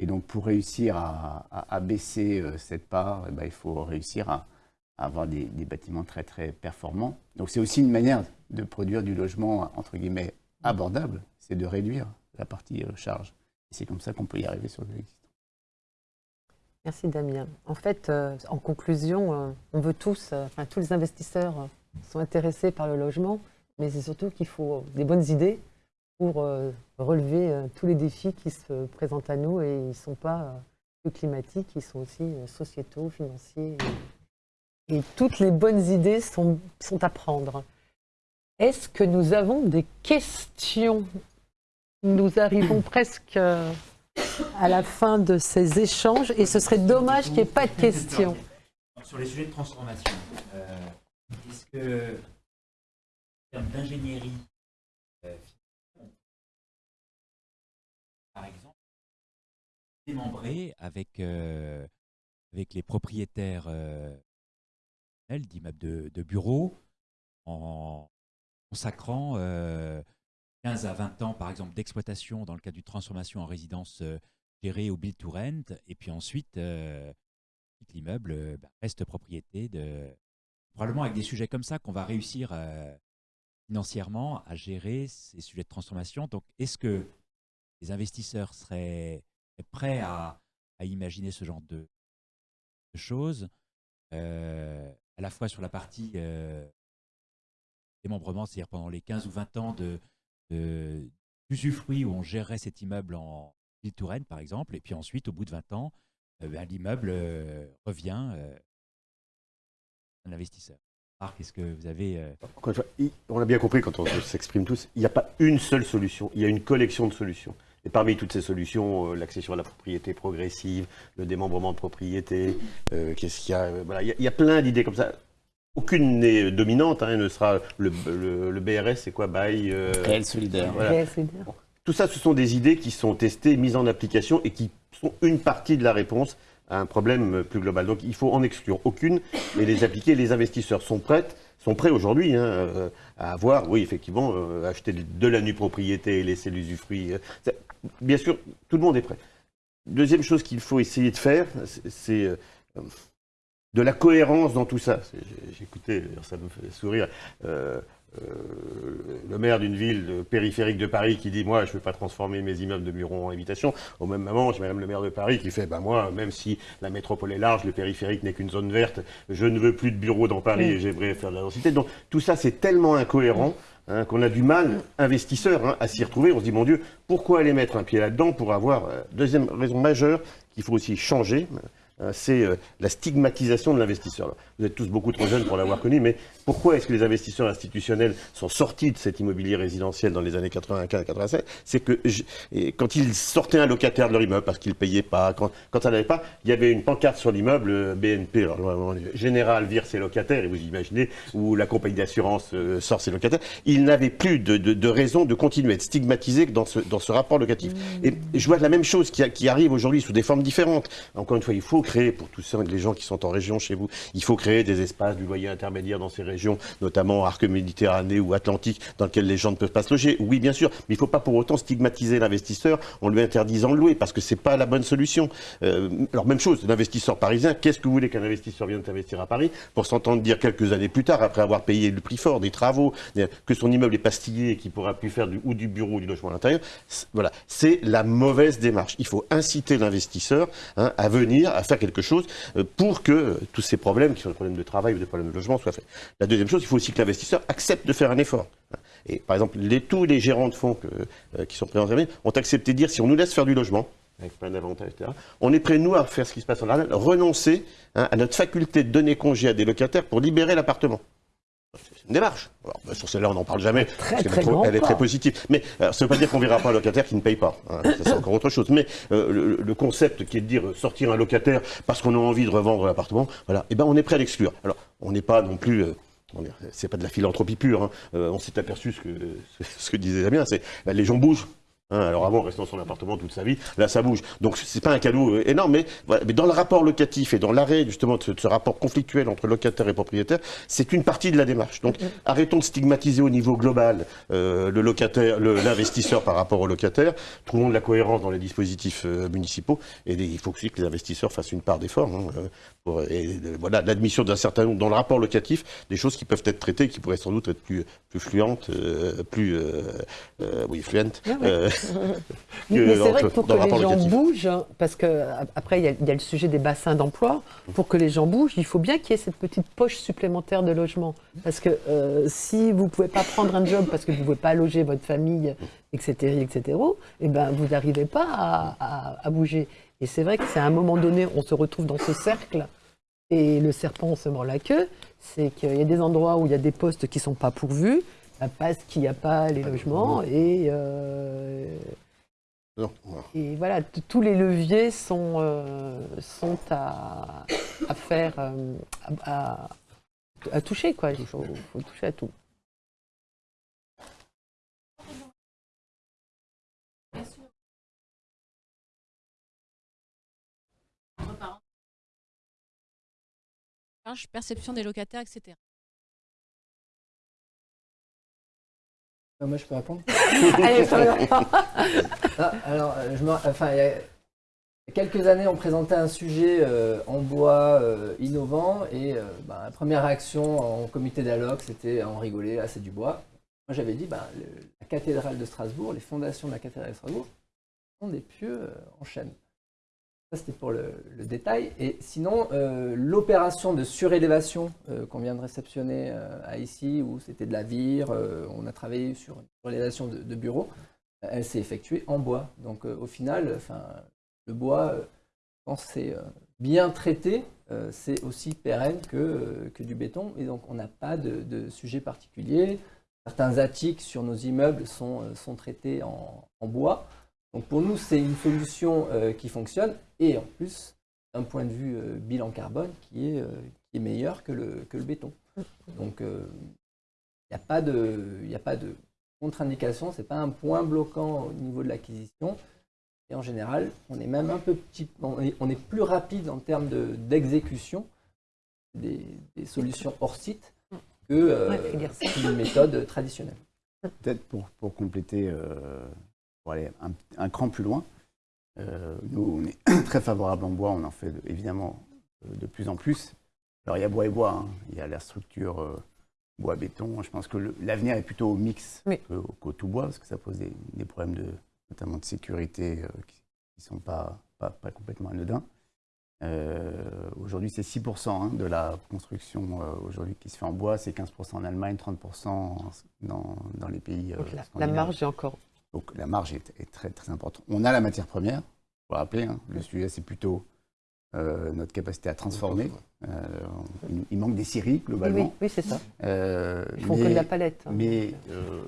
Et donc pour réussir à, baisser cette part, eh ben, il faut réussir à, avoir des, bâtiments très très performants. Donc c'est aussi une manière de produire du logement entre guillemets abordable, c'est de réduire la partie charge. C'est comme ça qu'on peut y arriver sur le existant. Merci Damien. En fait, euh, en conclusion, euh, on veut tous, euh, enfin tous les investisseurs sont intéressés par le logement, mais c'est surtout qu'il faut des bonnes idées pour relever tous les défis qui se présentent à nous et ils ne sont pas que climatiques, ils sont aussi sociétaux, financiers. Et, toutes les bonnes idées sont, à prendre. Est-ce que nous avons des questions? Nous arrivons presque euh, à la fin de ces échanges et ce serait dommage qu'il n'y ait pas de questions. Sur les sujets de transformation, euh, est-ce que, en termes d'ingénierie, euh, démembrer avec, avec les propriétaires d'immeubles de, bureaux en consacrant 15 à 20 ans, par exemple, d'exploitation dans le cadre d'une transformation en résidence euh, gérée au build to rent, et puis ensuite, euh, l'immeuble euh, bah, reste propriété de... Probablement avec des sujets comme ça qu'on va réussir financièrement à gérer ces sujets de transformation. Donc, est-ce que les investisseurs seraient prêts à, imaginer ce genre de, choses, à la fois sur la partie démembrement, c'est-à-dire pendant les 15 ou 20 ans de, d'usufruit où on gérerait cet immeuble en ville Touraine, par exemple, et puis ensuite, au bout de 20 ans, euh, ben, l'immeuble euh, revient à euh, un investisseur. Marc, est-ce que vous avez... on a bien compris quand on s'exprime tous, il n'y a pas une seule solution, il y a une collection de solutions. Et parmi toutes ces solutions, l'accession à la propriété progressive, le démembrement de propriété, qu'est-ce qu'il y a il y a plein d'idées comme ça aucune n'est dominante, hein, ne sera le, le- le BRS, c'est quoi Bail euh, Réel solidaire. voilà. Tout ça, ce sont des idées qui sont testées, mises en application et qui sont une partie de la réponse à un problème euh, plus global. Donc il faut en exclure aucune et les appliquer. Les investisseurs sont prêts, sont prêts aujourd'hui hein, euh, à avoir, oui, effectivement, euh, acheter de la nue propriété et laisser l'usufruit. Bien sûr, tout le monde est prêt. Deuxième chose qu'il faut essayer de faire, c'est- euh, de la cohérence dans tout ça. Écouté, ça me fait sourire, euh, euh, le maire d'une ville périphérique de Paris qui dit Moi, je ne veux pas transformer mes immeubles de bureaux en habitation. Au même moment, j'ai même le maire de Paris qui fait bah, Moi, même si la métropole est large, le périphérique n'est qu'une zone verte, je ne veux plus de bureaux dans Paris et j'aimerais faire de la densité. Donc, tout ça, c'est tellement incohérent. Hein, qu'on a du mal, investisseurs, hein, à s'y retrouver. On se dit, mon Dieu, pourquoi aller mettre un pied là-dedans pour avoir... euh, deuxième raison majeure qu'il faut aussi changer, c'est euh, la stigmatisation de l'investisseur. Vous êtes tous beaucoup trop jeunes pour l'avoir connu, mais pourquoi est-ce que les investisseurs institutionnels sont sortis de cet immobilier résidentiel dans les années 95-96 C'est que je- quand ils sortaient un locataire de leur immeuble parce qu'il ne payait pas, quand, quand ça n'allait pas, il y avait une pancarte sur l'immeuble euh, BNP, alors, général vire ses locataires, et vous imaginez, ou la compagnie d'assurance euh, sort ses locataires. Ils n'avaient plus de, de- de raison de continuer à être stigmatisés dans ce, dans ce rapport locatif. Et je vois la même chose qui, qui arrive aujourd'hui sous des formes différentes. Encore une fois, il faut pour tous les gens qui sont en région chez vous, il faut créer des espaces du loyer intermédiaire dans ces régions, notamment arc méditerranée ou atlantique, dans lesquels les gens ne peuvent pas se loger. Oui, bien sûr, mais il ne faut pas pour autant stigmatiser l'investisseur en lui interdisant de louer, parce que c'est pas la bonne solution. Euh, alors même chose, l'investisseur parisien, qu'est-ce que vous voulez qu'un investisseur vienne investir à Paris pour s'entendre dire quelques années plus tard, après avoir payé le prix fort des travaux, que son immeuble est pastillé et qu'il pourra plus faire du, ou du bureau ou du logement à l'intérieur Voilà, c'est la mauvaise démarche. Il faut inciter l'investisseur hein, à venir, à faire quelque chose euh, pour que euh, tous ces problèmes, qui sont des problèmes de travail ou des problèmes de logement, soient faits. La deuxième chose, il faut aussi que l'investisseur accepte de faire un effort. Et par exemple, tous les gérants de fonds euh, qui sont présents aujourd'hui ont accepté de dire si on nous laisse faire du logement, avec plein d'avantages, etc., on est prêt, nous, à faire ce qui se passe en Ardennes, renoncer hein, à notre faculté de donner congé à des locataires pour libérer l'appartement. C'est une démarche. Alors, bah, sur celle-là, on n'en parle jamais. Très, parce qu'elle très est trop- grand elle est très positive. Mais alors, ça ne veut pas dire qu'on verra pas un locataire qui ne paye pas. hein. Ça, c'est encore autre chose. Mais euh, le, le concept qui est de dire euh, sortir un locataire parce qu'on a envie de revendre l'appartement, voilà, eh ben, on est prêt à l'exclure. Alors, on n'est pas non plus. euh, c'est pas de la philanthropie pure. hein. Euh, on s'est aperçu ce que, ce que disait Damien, c'est bah, les gens bougent. Hein, alors avant, restant dans son appartement toute sa vie, là ça bouge. Donc c'est pas un cadeau euh, énorme, mais, voilà, mais dans le rapport locatif et dans l'arrêt justement de ce, de ce rapport conflictuel entre locataire et propriétaire, c'est une partie de la démarche. Donc arrêtons de stigmatiser au niveau global euh, le locataire, l'investisseur par rapport au locataire. Trouvons de la cohérence dans les dispositifs euh, municipaux et des- il faut aussi que les investisseurs fassent une part d'effort. hein, euh, pour- et voilà l'admission d'un certain nombre dans le rapport locatif des choses qui peuvent être traitées, qui pourraient sans doute être plus plus fluentes, euh, plus oui fluentes. Ah ouais. Mais c'est vrai que pour que les gens locatif. bougent, hein, parce que après il y, a- il y a le sujet des bassins d'emploi, pour que les gens bougent, il faut bien qu'il y ait cette petite poche supplémentaire de logement. Parce que euh, si vous ne pouvez pas prendre un job parce que vous ne pouvez pas loger votre famille, etc., etc., eh ben, vous n'arrivez pas à, à- à bouger. Et c'est vrai que c'est à un moment donné, on se retrouve dans ce cercle, et le serpent se mord la queue, c'est qu'il y a des endroits où il y a des postes qui ne sont pas pourvus, parce qu'il n'y a pas les logements, et... euh, et voilà, tous les leviers sont, euh, sont à, à faire, euh, à, à- à toucher, quoi. Il faut, faut toucher à tout. perception des locataires, etc. Moi, je peux répondre <laughs> Allez. <laughs> Ah, alors, euh, je me- enfin, il y a quelques années, on présentait un sujet euh, en bois euh, innovant et euh, bah, la première réaction en comité dialogue, c'était on rigolait, ah, c'est du bois. Moi, j'avais dit, bah, le- la cathédrale de Strasbourg, les fondations de la cathédrale de Strasbourg sont des pieux en chêne. Ça, c'était pour le, détail. Et sinon, euh, l'opération de surélévation euh, qu'on vient de réceptionner euh, à ici, où c'était de la vire, on a travaillé sur une surélévation de, de bureaux, euh, elle s'est effectuée en bois. Donc au final, enfin, le bois, quand c'est bien traité, c'est aussi pérenne que, que du béton. Et donc on n'a pas de, sujet particulier. Certains attiques sur nos immeubles sont, sont traités en bois. Donc pour nous, c'est une solution euh, qui fonctionne et en plus, d'un point de vue euh, bilan carbone, qui est, euh, qui est meilleur que le, que le béton. Donc, il n'y a pas de, il y a pas de contre-indication, c'est pas un point bloquant au niveau de l'acquisition. Et en général, on est même un peu petit, on est, on est plus rapide en termes de- d'exécution des, des solutions hors site que Ouais, une méthode traditionnelle. Peut-être pour, pour compléter, pour aller un, un cran plus loin, euh, nous, on est <coughs> très favorable en bois, on en fait de- évidemment euh, de plus en plus. Alors, il y a bois et bois, hein. il y a la structure euh, bois-béton. Je pense que l'avenir est plutôt au mix Oui. que- qu'au tout bois, parce que ça pose des, des problèmes de, notamment de sécurité euh, qui ne sont pas, pas, pas complètement anodins. Aujourd'hui, c'est 6% hein, de la construction aujourd'hui qui se fait en bois, c'est 15% en Allemagne, 30% en- dans, dans les pays. Donc la, marge est encore. Donc la marge est, est très très importante. On a la matière première, faut rappeler. hein, le sujet c'est plutôt euh, notre capacité à transformer. Euh, il, il manque des scieries globalement. oui, oui, c'est ça. Euh, Ils font mais- que de la palette. hein. mais euh,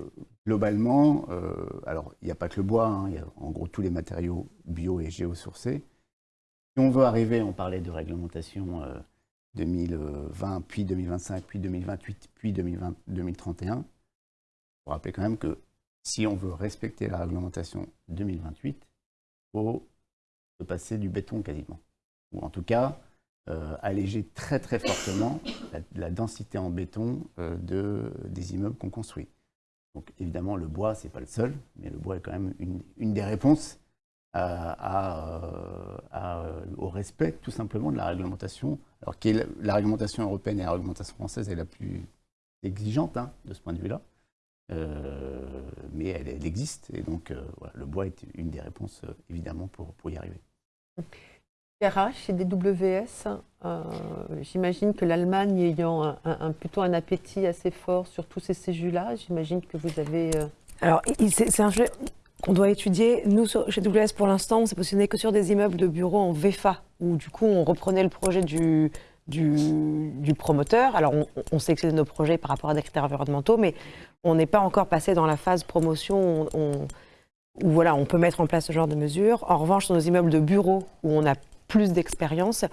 globalement, euh, alors il n'y a pas que le bois, hein, il y a en gros tous les matériaux bio et géosourcés. Si on veut arriver, on parlait de réglementation euh, 2020, puis 2025, puis 2028, puis 2020, 2031. Il faut rappeler quand même que si on veut respecter la réglementation 2028, il faut se passer du béton quasiment. Ou en tout cas, euh, alléger très très fortement la, densité en béton euh, de, des immeubles qu'on construit. Donc évidemment, le bois, c'est pas le seul, mais le bois est quand même une, des réponses euh, au respect tout simplement de la réglementation, alors qui est la, la réglementation européenne et la réglementation française est la plus exigeante hein, de ce point de vue-là. Euh, mais elle, elle existe et donc euh, voilà, le bois est une des réponses euh, évidemment pour, pour y arriver. RH et DWS, euh, j'imagine que l'Allemagne ayant un, plutôt un appétit assez fort sur tous ces séjus-là, j'imagine que vous avez... euh, Alors, c'est c'est un sujet qu'on doit étudier. Nous, sur- chez WS, pour l'instant, on s'est positionné que sur des immeubles de bureaux en VFA, où du coup, on reprenait le projet du, du, promoteur. Alors, on, on sélectionnait nos projets par rapport à des critères environnementaux, mais on n'est pas encore passé dans la phase promotion où, on- voilà, on peut mettre en place ce genre de mesures. En revanche, sur nos immeubles de bureaux, où on a plus d'expérience,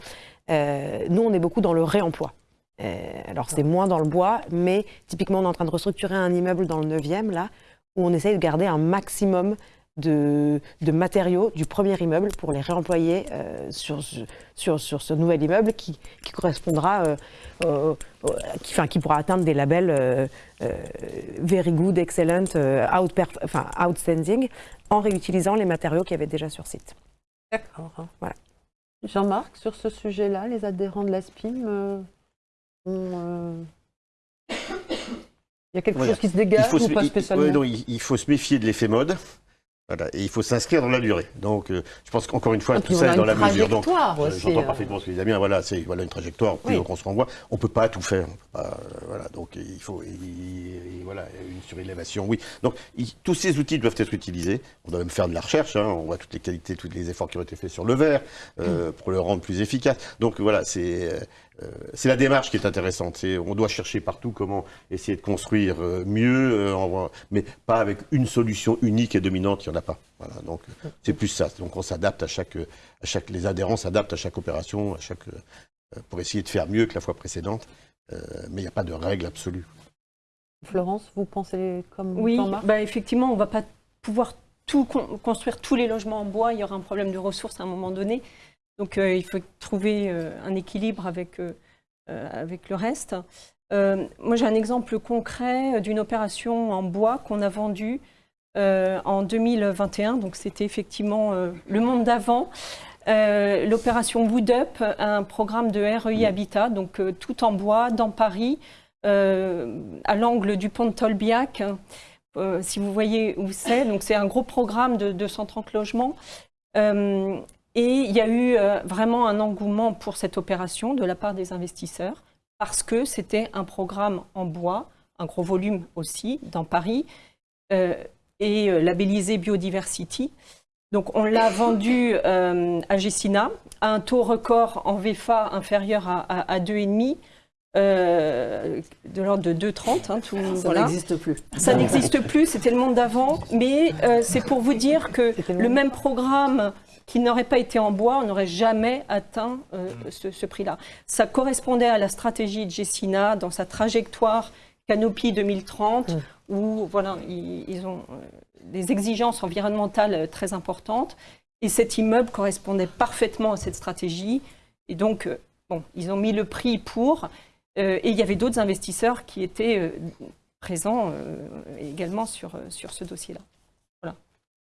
euh, nous, on est beaucoup dans le réemploi. Euh, alors, c'est moins dans le bois, mais typiquement, on est en train de restructurer un immeuble dans le 9e, là, où on essaye de garder un maximum de, de matériaux du premier immeuble pour les réemployer euh, sur, ce- sur, sur ce nouvel immeuble qui, qui correspondra, euh, qui, enfin, qui pourra atteindre des labels euh, euh, very good, excellent, euh, enfin, outstanding, en réutilisant les matériaux qu'il y avait déjà sur site. D'accord. Voilà. Jean-Marc, sur ce sujet-là, les adhérents de l'ASPIM euh, ont, euh, <coughs> Il y a quelque Voilà. chose qui se Il dégage ou pas il- spécialement ouais, non, il- il faut se méfier de l'effet mode. Voilà, et il faut s'inscrire dans la durée. Donc, euh, je pense qu'encore une fois, Ah, tout ça est dans la mesure. Donc, euh, j'entends euh. parfaitement ce que dit Damien. Voilà, c'est voilà une trajectoire. On en bois, on peut pas tout faire. On peut pas, euh, voilà, donc il faut, il- il- voilà, une surélévation. Oui. Donc, il- tous ces outils doivent être utilisés. On doit même faire de la recherche. hein. On voit toutes les qualités, tous les efforts qui ont été faits sur le verre euh, pour le rendre plus efficace. Donc voilà, c'est c'est la démarche qui est intéressante. On doit chercher partout comment essayer de construire euh, mieux, euh, en- mais pas avec une solution unique et dominante. Il n'y en a pas. Voilà, donc euh, c'est plus ça. Donc on s'adapte à chaque, euh, à chaque, les adhérents s'adaptent à chaque opération, à chaque, euh, pour essayer de faire mieux que la fois précédente. Euh, mais il n'y a pas de règle absolue. Florence, vous pensez comme Oui, bah effectivement, on ne va pas pouvoir tout con- construire tous les logements en bois. Il y aura un problème de ressources à un moment donné. Donc, euh, il faut trouver euh, un équilibre avec, euh, avec le reste. Moi, j'ai un exemple concret d'une opération en bois qu'on a vendue en 2021. Donc, c'était effectivement le monde d'avant. Euh, L'opération Wood Up, un programme de REI Habitat, donc euh, tout en bois, dans Paris, euh, à l'angle du pont de Tolbiac. Si vous voyez où c'est, donc c'est un gros programme de 230 logements. Et il y a eu euh, vraiment un engouement pour cette opération de la part des investisseurs parce que c'était un programme en bois, un gros volume aussi dans Paris, euh, et euh, labellisé Biodiversity. Donc on l'a vendu à Gessina à un taux record en VFA inférieur à, à, à 2,5. Euh, de l'ordre de 2,30. hein, tout- Ça voilà. n'existe plus. Ça n'existe plus, c'était le monde d'avant, mais euh, c'est pour vous dire que le même programme qui n'aurait pas été en bois, on n'aurait jamais atteint euh, ce, ce prix-là. Ça correspondait à la stratégie de Gessina dans sa trajectoire Canopy 2030, Mm. où voilà, ils, ils ont des exigences environnementales très importantes. Et cet immeuble correspondait parfaitement à cette stratégie. Et donc, bon, ils ont mis le prix pour. Euh, et il y avait d'autres investisseurs qui étaient euh, présents euh, également sur, sur ce dossier-là.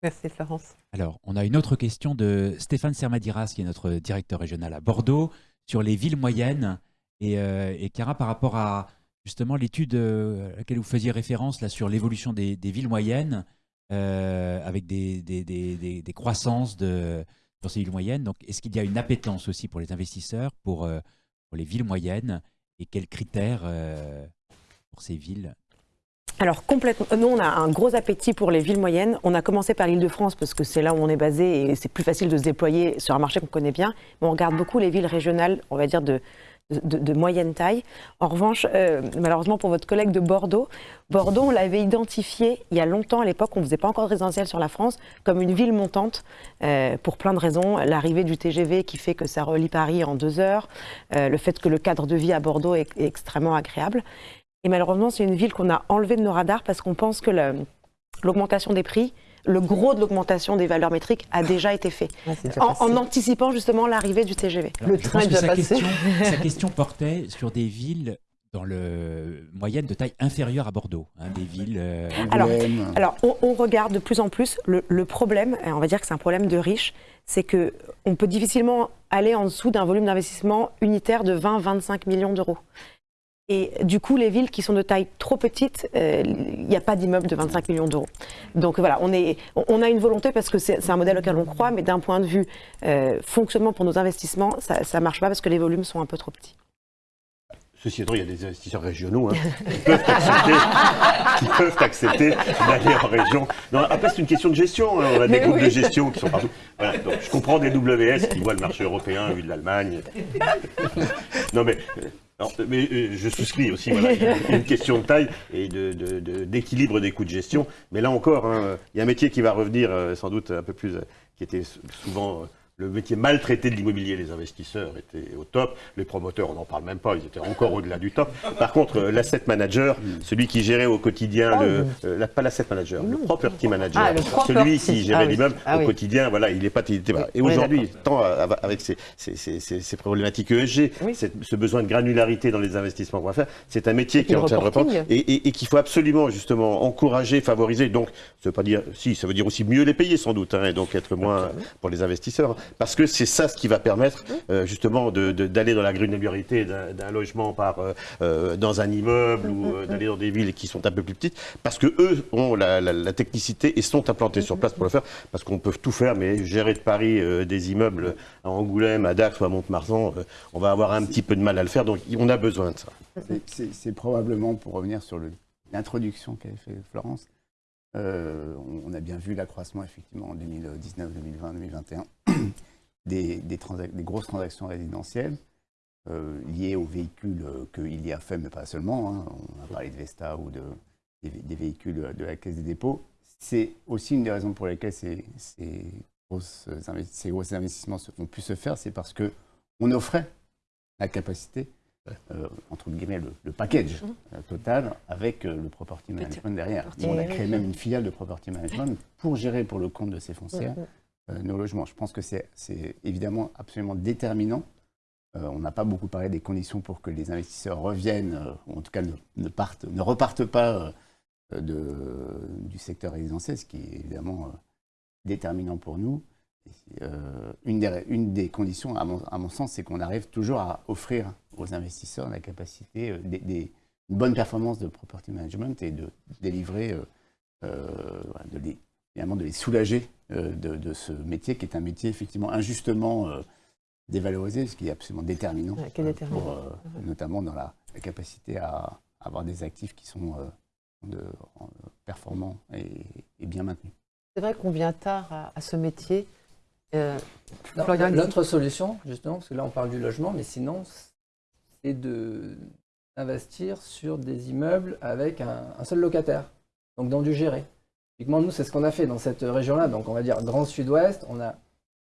Merci Florence. Alors, on a une autre question de Stéphane Sermadiras, qui est notre directeur régional à Bordeaux, sur les villes moyennes. Et, euh, et Cara, par rapport à justement l'étude à laquelle vous faisiez référence là, sur l'évolution des, des villes moyennes, euh, avec des, des, des- des- des croissances de, sur ces villes moyennes, donc est-ce qu'il y a une appétence aussi pour les investisseurs pour, euh, pour les villes moyennes? Et quels critères euh, pour ces villes? Alors complètement. Nous, on a un gros appétit pour les villes moyennes. On a commencé par l'Île-de-France parce que c'est là où on est basé et c'est plus facile de se déployer sur un marché qu'on connaît bien. Mais on regarde beaucoup les villes régionales, on va dire de, de, moyenne taille. En revanche, euh, malheureusement pour votre collègue de Bordeaux, Bordeaux, on l'avait identifié il y a longtemps à l'époque, on ne faisait pas encore de résidentiel sur la France, comme une ville montante euh, pour plein de raisons. L'arrivée du TGV qui fait que ça relie Paris en deux heures, euh, le fait que le cadre de vie à Bordeaux est- extrêmement agréable. Et malheureusement, c'est une ville qu'on a enlevée de nos radars parce qu'on pense que l'augmentation des prix, le gros de l'augmentation des valeurs métriques a déjà été fait, Ouais, c'est déjà en, anticipant justement l'arrivée du TGV. Alors, Le train est déjà sa passé. question, <laughs> sa question portait sur des villes dans le moyenne de taille inférieure à Bordeaux, hein, des villes. euh, Alors, on, on regarde de plus en plus. Le, le problème, et on va dire que c'est un problème de riches, c'est que on peut difficilement aller en dessous d'un volume d'investissement unitaire de 20-25 millions d'euros. Et du coup, les villes qui sont de taille trop petite, euh, il n'y a pas d'immeuble de 25 millions d'euros. Donc voilà, on, est, on a une volonté parce que c'est un modèle auquel on croit, mais d'un point de vue euh, fonctionnement pour nos investissements, ça ne marche pas parce que les volumes sont un peu trop petits. Ceci étant, il y a des investisseurs régionaux hein, qui, peuvent accepter, d'aller en région. Non, après, c'est une question de gestion. hein. On a des Mais groupes oui. de gestion qui sont partout. Voilà, donc, je comprends des WS qui voient le marché européen vu de l'Allemagne. <laughs> Non, mais, non, mais euh, je souscris aussi. Voilà, <laughs> une question de taille et de- de- de- d'équilibre des coûts de gestion. Mais là encore, hein, il y a un métier qui va revenir euh, sans doute un peu plus, euh, qui était souvent euh, le métier maltraité de l'immobilier. Les investisseurs étaient au top, les promoteurs, on n'en parle même pas, ils étaient encore au-delà du top. Par contre, euh, l'asset manager, celui qui gérait au quotidien, Oh, le, euh, la- pas l'asset manager, le property manager, Ah, le celui qui gérait Ah oui. l'immeuble Ah au quotidien, voilà, il est pas, il était pas. Et aujourd'hui, tant avec ces, ces, ces, ces- ces problématiques ESG, Oui. ce besoin de granularité dans les investissements qu'on va faire, c'est un métier qui est en train de reprendre et, et- et qu'il faut absolument justement encourager, favoriser. Donc, ça veut pas dire, si, ça veut dire aussi mieux les payer sans doute, hein, et donc être moins pour les investisseurs, hein, parce que c'est ça ce qui va permettre euh, justement de- de- d'aller dans la granularité d'un logement par euh, euh, dans un immeuble ou d'aller dans des villes qui sont un peu plus petites, parce que eux ont la, technicité et sont implantés sur place pour le faire, parce qu'on peut tout faire, mais gérer de Paris des immeubles à Angoulême, à Dax ou à Mont-de-Marsan, euh, on va avoir un petit peu de mal à le faire, donc on a besoin de ça. C'est- probablement, pour revenir sur l'introduction qu'avait fait Florence, on a bien vu l'accroissement effectivement en 2019, 2020, 2021 <coughs> des, des, transac- des grosses transactions résidentielles euh, liées aux véhicules euh, qu'il y a fait, mais pas seulement. hein. On a parlé de Vesta ou de, des, vé- des véhicules de la Caisse des dépôts. C'est aussi une des raisons pour lesquelles ces, ces, grosses investi- ces gros investissements se- ont pu se faire, c'est parce que on offrait la capacité euh, entre guillemets, le, le package euh, total avec euh, le property management derrière. On a créé même une filiale de property management pour gérer pour le compte de ces foncières euh, nos logements. Je pense que c'est évidemment absolument déterminant. Euh, on n'a pas beaucoup parlé des conditions pour que les investisseurs reviennent, euh, ou en tout cas ne, ne partent, ne repartent pas euh, du secteur résidentiel, ce qui est évidemment euh, déterminant pour nous. Euh, une, des, conditions, à mon, sens, c'est qu'on arrive toujours à offrir aux investisseurs la capacité, euh, une bonne performance de property management et de délivrer, euh, euh, finalement de les soulager euh, de, de ce métier qui est un métier effectivement injustement euh, dévalorisé, ce qui est absolument déterminant, Ouais, est euh, déterminant. pour, euh, notamment dans la, la capacité à avoir des actifs qui sont euh, de- performants et, et bien maintenus. C'est vrai qu'on vient tard à, à ce métier. Euh, L'autre solution, justement, parce que là on parle du logement, mais sinon, c'est de investir sur des immeubles avec un, un seul locataire, donc dans du géré. Typiquement, nous, c'est ce qu'on a fait dans cette région-là. Donc, on va dire Grand Sud-Ouest, on a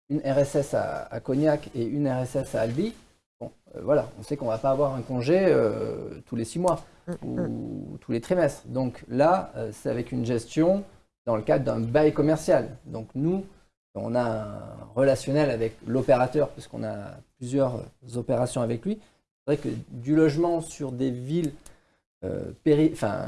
une RSS à, à Cognac et une RSS à Albi. Bon, euh, voilà, on sait qu'on va pas avoir un congé euh, tous les six mois ou tous les trimestres. Donc là, euh, c'est avec une gestion dans le cadre d'un bail commercial. Donc nous, on a un relationnel avec l'opérateur, puisqu'on a plusieurs opérations avec lui. C'est vrai que du logement sur des villes péri- enfin,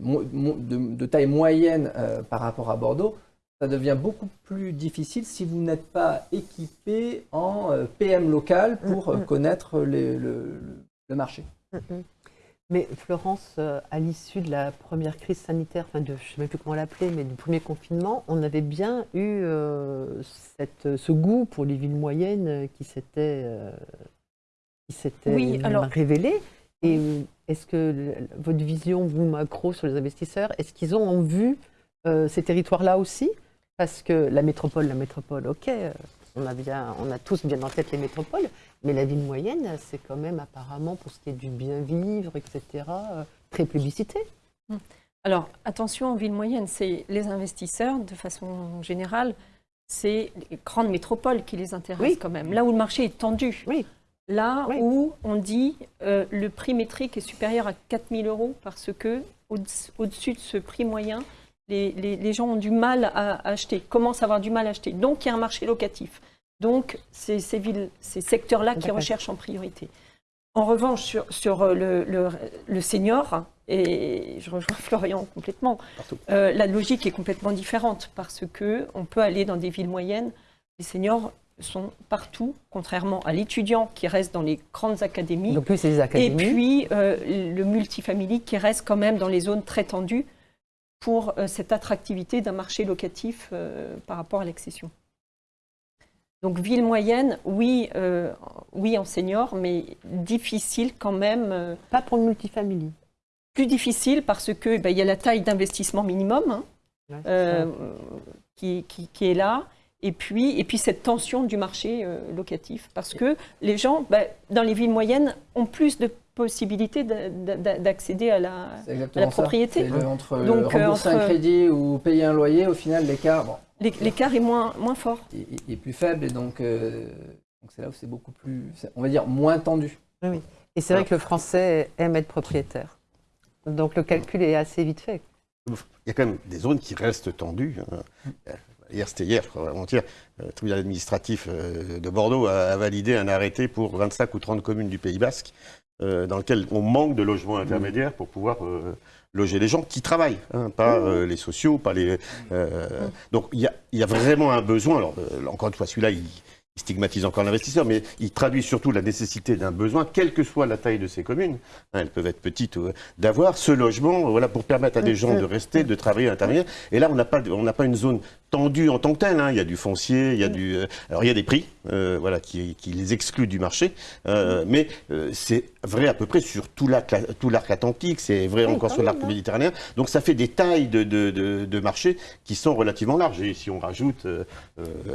mo- mo- de, de taille moyenne euh, par rapport à Bordeaux, ça devient beaucoup plus difficile si vous n'êtes pas équipé en euh, PM local pour euh, Mm, mm. connaître les- le, le marché. Mhm. Mais Florence, euh, à l'issue de la première crise sanitaire, enfin de, je ne sais même plus comment l'appeler, mais du premier confinement, on avait bien eu euh, cette, ce goût pour les villes moyennes euh, qui s'était euh, qui s'était Oui, alors- révélé. Et euh, est-ce que le- votre vision, vous, macro, sur les investisseurs, est-ce qu'ils ont en vue euh, ces territoires-là aussi? Parce que la métropole, la métropole, ok, euh, on a, bien, on a tous bien en tête les métropoles, mais la ville moyenne, c'est quand même apparemment, pour ce qui est du bien vivre, etc., euh, très publicité. Alors, attention, en ville moyenne, c'est les investisseurs, de façon générale, c'est les grandes métropoles qui les intéressent Oui. quand même. Là où le marché est tendu. Oui. Là Oui. où on dit euh, le prix métrique est supérieur à 4 000 euros parce que au- au-dessus de ce prix moyen, les, les- les gens ont du mal à acheter, commencent à avoir du mal à acheter. Donc, il y a un marché locatif. Donc, c'est ces, villes, ces secteurs-là qui recherchent en priorité. En revanche, sur, sur euh, le, le- le senior, et je rejoins <laughs> Florian complètement, euh, la logique est complètement différente parce que on peut aller dans des villes moyennes. Les seniors sont partout, contrairement à l'étudiant qui reste dans les grandes académies. Donc, plus c'est des Et académies. puis euh, le multifamily qui reste quand même dans les zones très tendues pour euh, cette attractivité d'un marché locatif euh, par rapport à l'accession. Donc ville moyenne, oui, oui en senior, mais difficile quand même. pas pour le multifamily. plus difficile parce que eh ben, y a la taille d'investissement minimum hein, Ouais, qui- qui est là. Et puis, et puis cette tension du marché euh, locatif. Parce que les gens, ben, dans les villes moyennes, ont plus de possibilités d'a- d'a- d'accéder à la... Exactement La propriété. Le- entre Donc, euh, rembourser entre- un crédit ou payer un loyer, au final, l'écart bon, l'é- L'écart est moins, moins fort. est, est- est plus faible et donc euh, donc c'est là où c'est beaucoup plus, on va dire, moins tendu. Et c'est vrai que le français aime être propriétaire. Donc le calcul est assez vite fait. Il y a quand même des zones qui restent tendues. hein. Euh, Hier, c'était hier, avant-hier, le tribunal administratif euh, de Bordeaux a, a validé un arrêté pour 25 ou 30 communes du Pays Basque, euh, dans lequel on manque de logements intermédiaires pour pouvoir euh, loger les gens qui travaillent, hein, pas euh, les sociaux, pas les. euh, Donc il y a, il y a vraiment un besoin. Alors euh, encore une fois, celui-là, il, il stigmatise encore l'investisseur, mais il traduit surtout la nécessité d'un besoin, quelle que soit la taille de ces communes. hein, elles peuvent être petites, d'avoir ce logement, voilà, pour permettre à des gens de rester, de travailler, d'intervenir. Et là, on n'a pas, de- on n'a pas une zone tendue en tant que telle. hein. Il y a du foncier, il y a du, euh, alors il y a des prix, euh, voilà, qui, qui les excluent du marché. Euh, mais euh, c'est vrai à peu près sur tout l'arc, tout l'arc atlantique. C'est vrai Oui, encore sur l'arc hein. méditerranéen. Donc ça fait des tailles de, de, de, de marché qui sont relativement larges. Et si on rajoute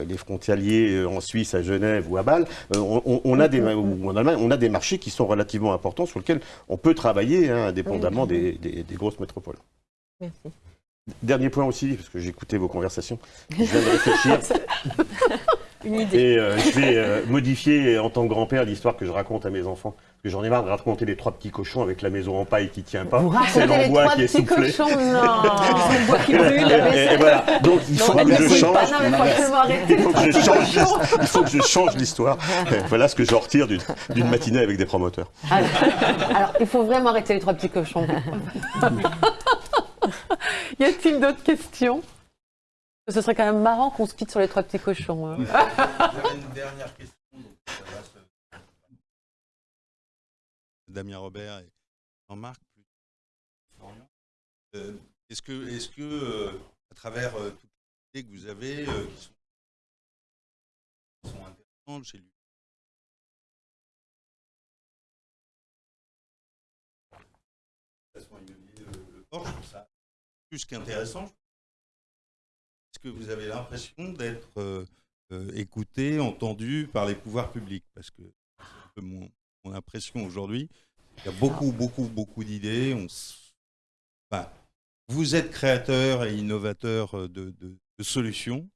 les frontaliers en Suisse, à Genève ou à Bâle, on, a des, ou en Allemagne, on a des marchés qui sont relativement importants sur lesquels on peut travailler, hein, indépendamment des, des- des grosses métropoles. Merci. Dernier point aussi, parce que j'ai écouté vos conversations. Je viens de réfléchir. <laughs> <laughs> Une idée. Et euh, je vais euh, modifier en tant que grand-père l'histoire que je raconte à mes enfants. Parce que j'en ai marre de raconter les trois petits cochons avec la maison en paille qui tient pas. C'est l'envoi trois qui est petits soufflé. cochons, non <laughs> qui brûle. Et, et voilà. Donc il faut Non, que je ne change. pas, non, Il faut que je change, il faut que je change l'histoire. Euh, Voilà ce que je retire d'une d'une matinée avec des promoteurs. Alors, alors, il faut vraiment arrêter les trois petits cochons. Y a-t-il d'autres questions? Ce serait quand même marrant qu'on se quitte sur les trois petits cochons. hein. Une dernière question. se- Damien Robert et Jean-Marc. Euh, est-ce que, est-ce que euh, à travers euh, toutes les idées que vous avez, euh, qui, sont, intéressantes, j'ai lu Façon immobilier, le, le port, je trouve ça plus qu'intéressant. Est-ce que vous avez l'impression d'être euh, euh, écouté, entendu par les pouvoirs publics? Parce que c'est un peu mon, mon impression aujourd'hui. Il y a beaucoup, beaucoup, beaucoup d'idées. On s- enfin, vous êtes créateur et innovateur euh, de, de- de solutions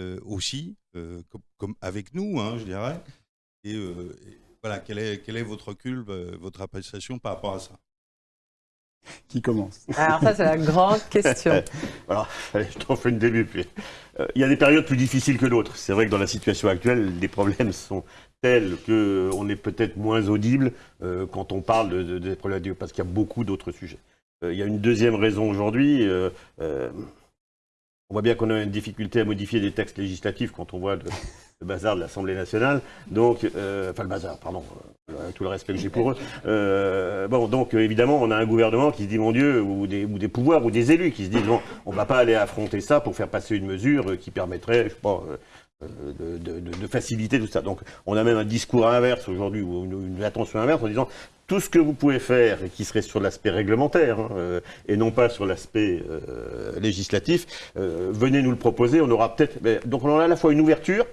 euh, aussi, comme, comme avec nous, hein, je dirais. Et, et voilà, quel est, quel est votre recul, votre appréciation par rapport à ça? <laughs> Qui commence Alors ça, c'est la grande question. <laughs> Alors, je t'en fais une début. puis. Euh, Il y a des périodes plus difficiles que d'autres. C'est vrai que dans la situation actuelle, les problèmes sont tels qu'on est peut-être moins audible euh, quand on parle de, de- des problématiques, parce qu'il y a beaucoup d'autres sujets. Euh, il y a une deuxième raison aujourd'hui. euh, euh, on voit bien qu'on a une difficulté à modifier des textes législatifs quand on voit le bazar de l'Assemblée nationale. Donc, euh, enfin le bazar, pardon, euh, avec tout le respect que j'ai pour eux. Euh, bon, donc euh, évidemment, on a un gouvernement qui se dit, mon Dieu, ou des, ou des pouvoirs, ou des élus qui se disent, bon, on ne va pas aller affronter ça pour faire passer une mesure euh, qui permettrait, je euh, euh, de, de- de- faciliter tout ça. Donc, on a même un discours inverse aujourd'hui, ou une, attention inverse, en disant, tout ce que vous pouvez faire, et qui serait sur l'aspect réglementaire, hein, euh, et non pas sur l'aspect euh, législatif, euh, venez nous le proposer, on aura peut-être... Donc, on a à la fois une ouverture,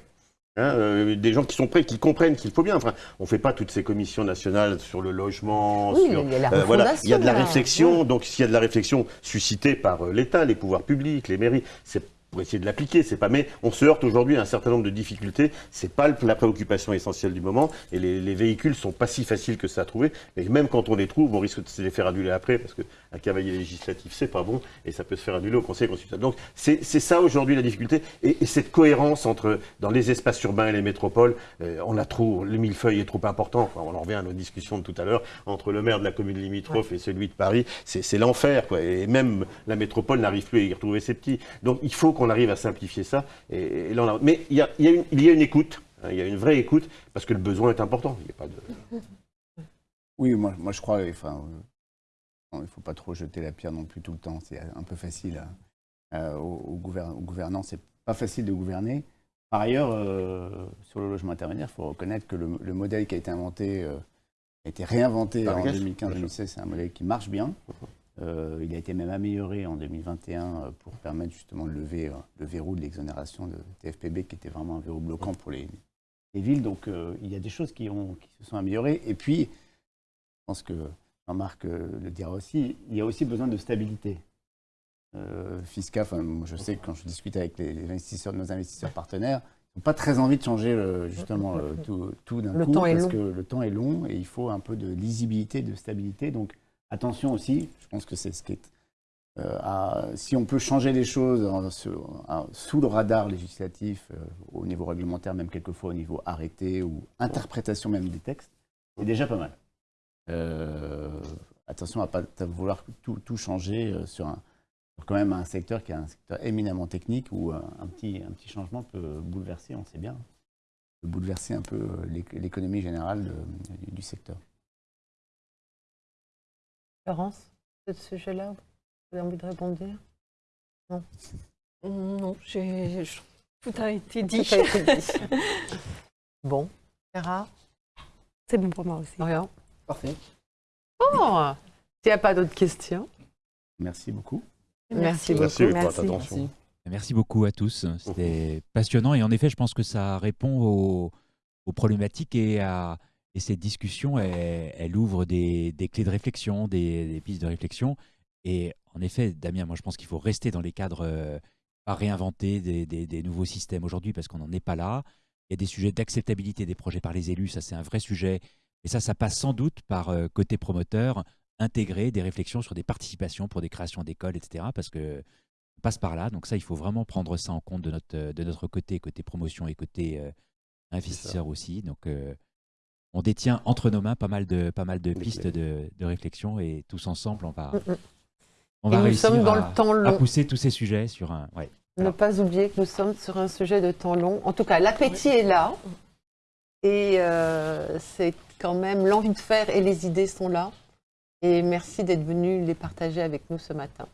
Hein, euh, des gens qui sont prêts, qui comprennent qu'il faut bien. Enfin, on fait pas toutes ces commissions nationales sur le logement, Oui, sur il y a la euh, voilà, il y a de la réflexion. Donc, s'il y a de la réflexion suscitée par euh, l'État, les pouvoirs publics, les mairies, c'est pour essayer de l'appliquer. C'est pas. Mais on se heurte aujourd'hui à un certain nombre de difficultés. C'est pas la préoccupation essentielle du moment. Et les, les véhicules sont pas si faciles que ça à trouver. Mais même quand on les trouve, on risque de se les faire annuler après parce que un cavalier législatif c'est pas bon et ça peut se faire annuler au Conseil constitutionnel. Donc c'est c'est ça aujourd'hui la difficulté et, et cette cohérence entre dans les espaces urbains et les métropoles, euh, on a trop le millefeuille est trop important. Enfin, on en revient à nos discussions de tout à l'heure entre le maire de la commune limitrophe et celui de Paris, c'est c'est l'enfer quoi. Et même la métropole n'arrive plus à y retrouver ses petits. Donc il faut qu'on arrive à simplifier ça. Et, et là, on a- Mais il y a, il y a une, il y a une écoute. hein, Il y a une vraie écoute parce que le besoin est important. Il y a pas de... Oui, moi, moi je crois, enfin, euh, il ne faut pas trop jeter la pierre non plus tout le temps. C'est un peu facile à- à- au, au gouver- au gouvernant. C'est pas facile de gouverner. Par ailleurs, euh, sur le logement intermédiaire, il faut reconnaître que le, le modèle qui a été inventé, euh, a été réinventé Par en Agas, 2015-2016. C'est un modèle qui marche bien. Euh, il a été même amélioré en 2021 euh, pour permettre justement de lever euh, le verrou de l'exonération de TFPB, qui était vraiment un verrou bloquant pour les, les villes. Donc euh, il y a des choses qui, ont, qui se sont améliorées. Et puis, je pense que Jean-Marc euh, le dira aussi, il y a aussi besoin de stabilité euh. Enfin, moi, je sais que quand je discute avec les, les investisseurs, nos investisseurs partenaires, ils n'ont pas très envie de changer le- justement le- tout, tout d'un coup parce long. que le temps est long et il faut un peu de lisibilité, de stabilité. Donc attention aussi, je pense que c'est ce qui est euh, à- si on peut changer les choses en- sur- en- sous le radar législatif, euh, au niveau réglementaire, même quelquefois au niveau arrêté ou interprétation même des textes, c'est déjà pas mal. Euh, attention à ne pas vouloir tout, tout changer euh, sur, un, sur quand même un secteur qui est un secteur éminemment technique où un, un petit, un petit changement peut bouleverser, on sait bien, peut bouleverser un peu euh, l'éc- l'économie générale de- du secteur. Florence, ce sujet-là, vous avez envie de répondre Non, j'ai- je- tout a été dit. Tout a été dit. <laughs> Bon, Sarah, C'est bon pour moi aussi. Orion? Parfait. Bon, s'il n'y a pas d'autres questions, Merci beaucoup. merci, Merci beaucoup. pour Merci. votre attention. Merci. Merci beaucoup à tous. C'était passionnant et en effet, je pense que ça répond aux, aux problématiques et, à, et cette discussion, elle, elle ouvre des, des clés de réflexion, des, des pistes de réflexion. Et en effet, Damien, moi je pense qu'il faut rester dans les cadres, euh, pas réinventer des, des- des nouveaux systèmes aujourd'hui parce qu'on n'en est pas là. Il y a des sujets d'acceptabilité des projets par les élus, ça c'est un vrai sujet. Et ça, ça passe sans doute par euh, côté promoteur, intégrer des réflexions sur des participations pour des créations d'écoles, etc. Parce que on passe par là. Donc ça, il faut vraiment prendre ça en compte de notre, euh, de notre côté, côté promotion et côté euh, investisseur aussi. Donc euh, on détient entre nos mains pas mal de, pas mal de pistes de, de réflexion et tous ensemble, on va, Mm, mm. on va réussir sommes dans à, le temps à long. pousser tous ces sujets sur un... Ouais. Ne pas oublier que nous sommes sur un sujet de temps long. En tout cas, l'appétit est là. Et euh, c'est quand même l'envie de faire et les idées sont là. Et merci d'être venu les partager avec nous ce matin.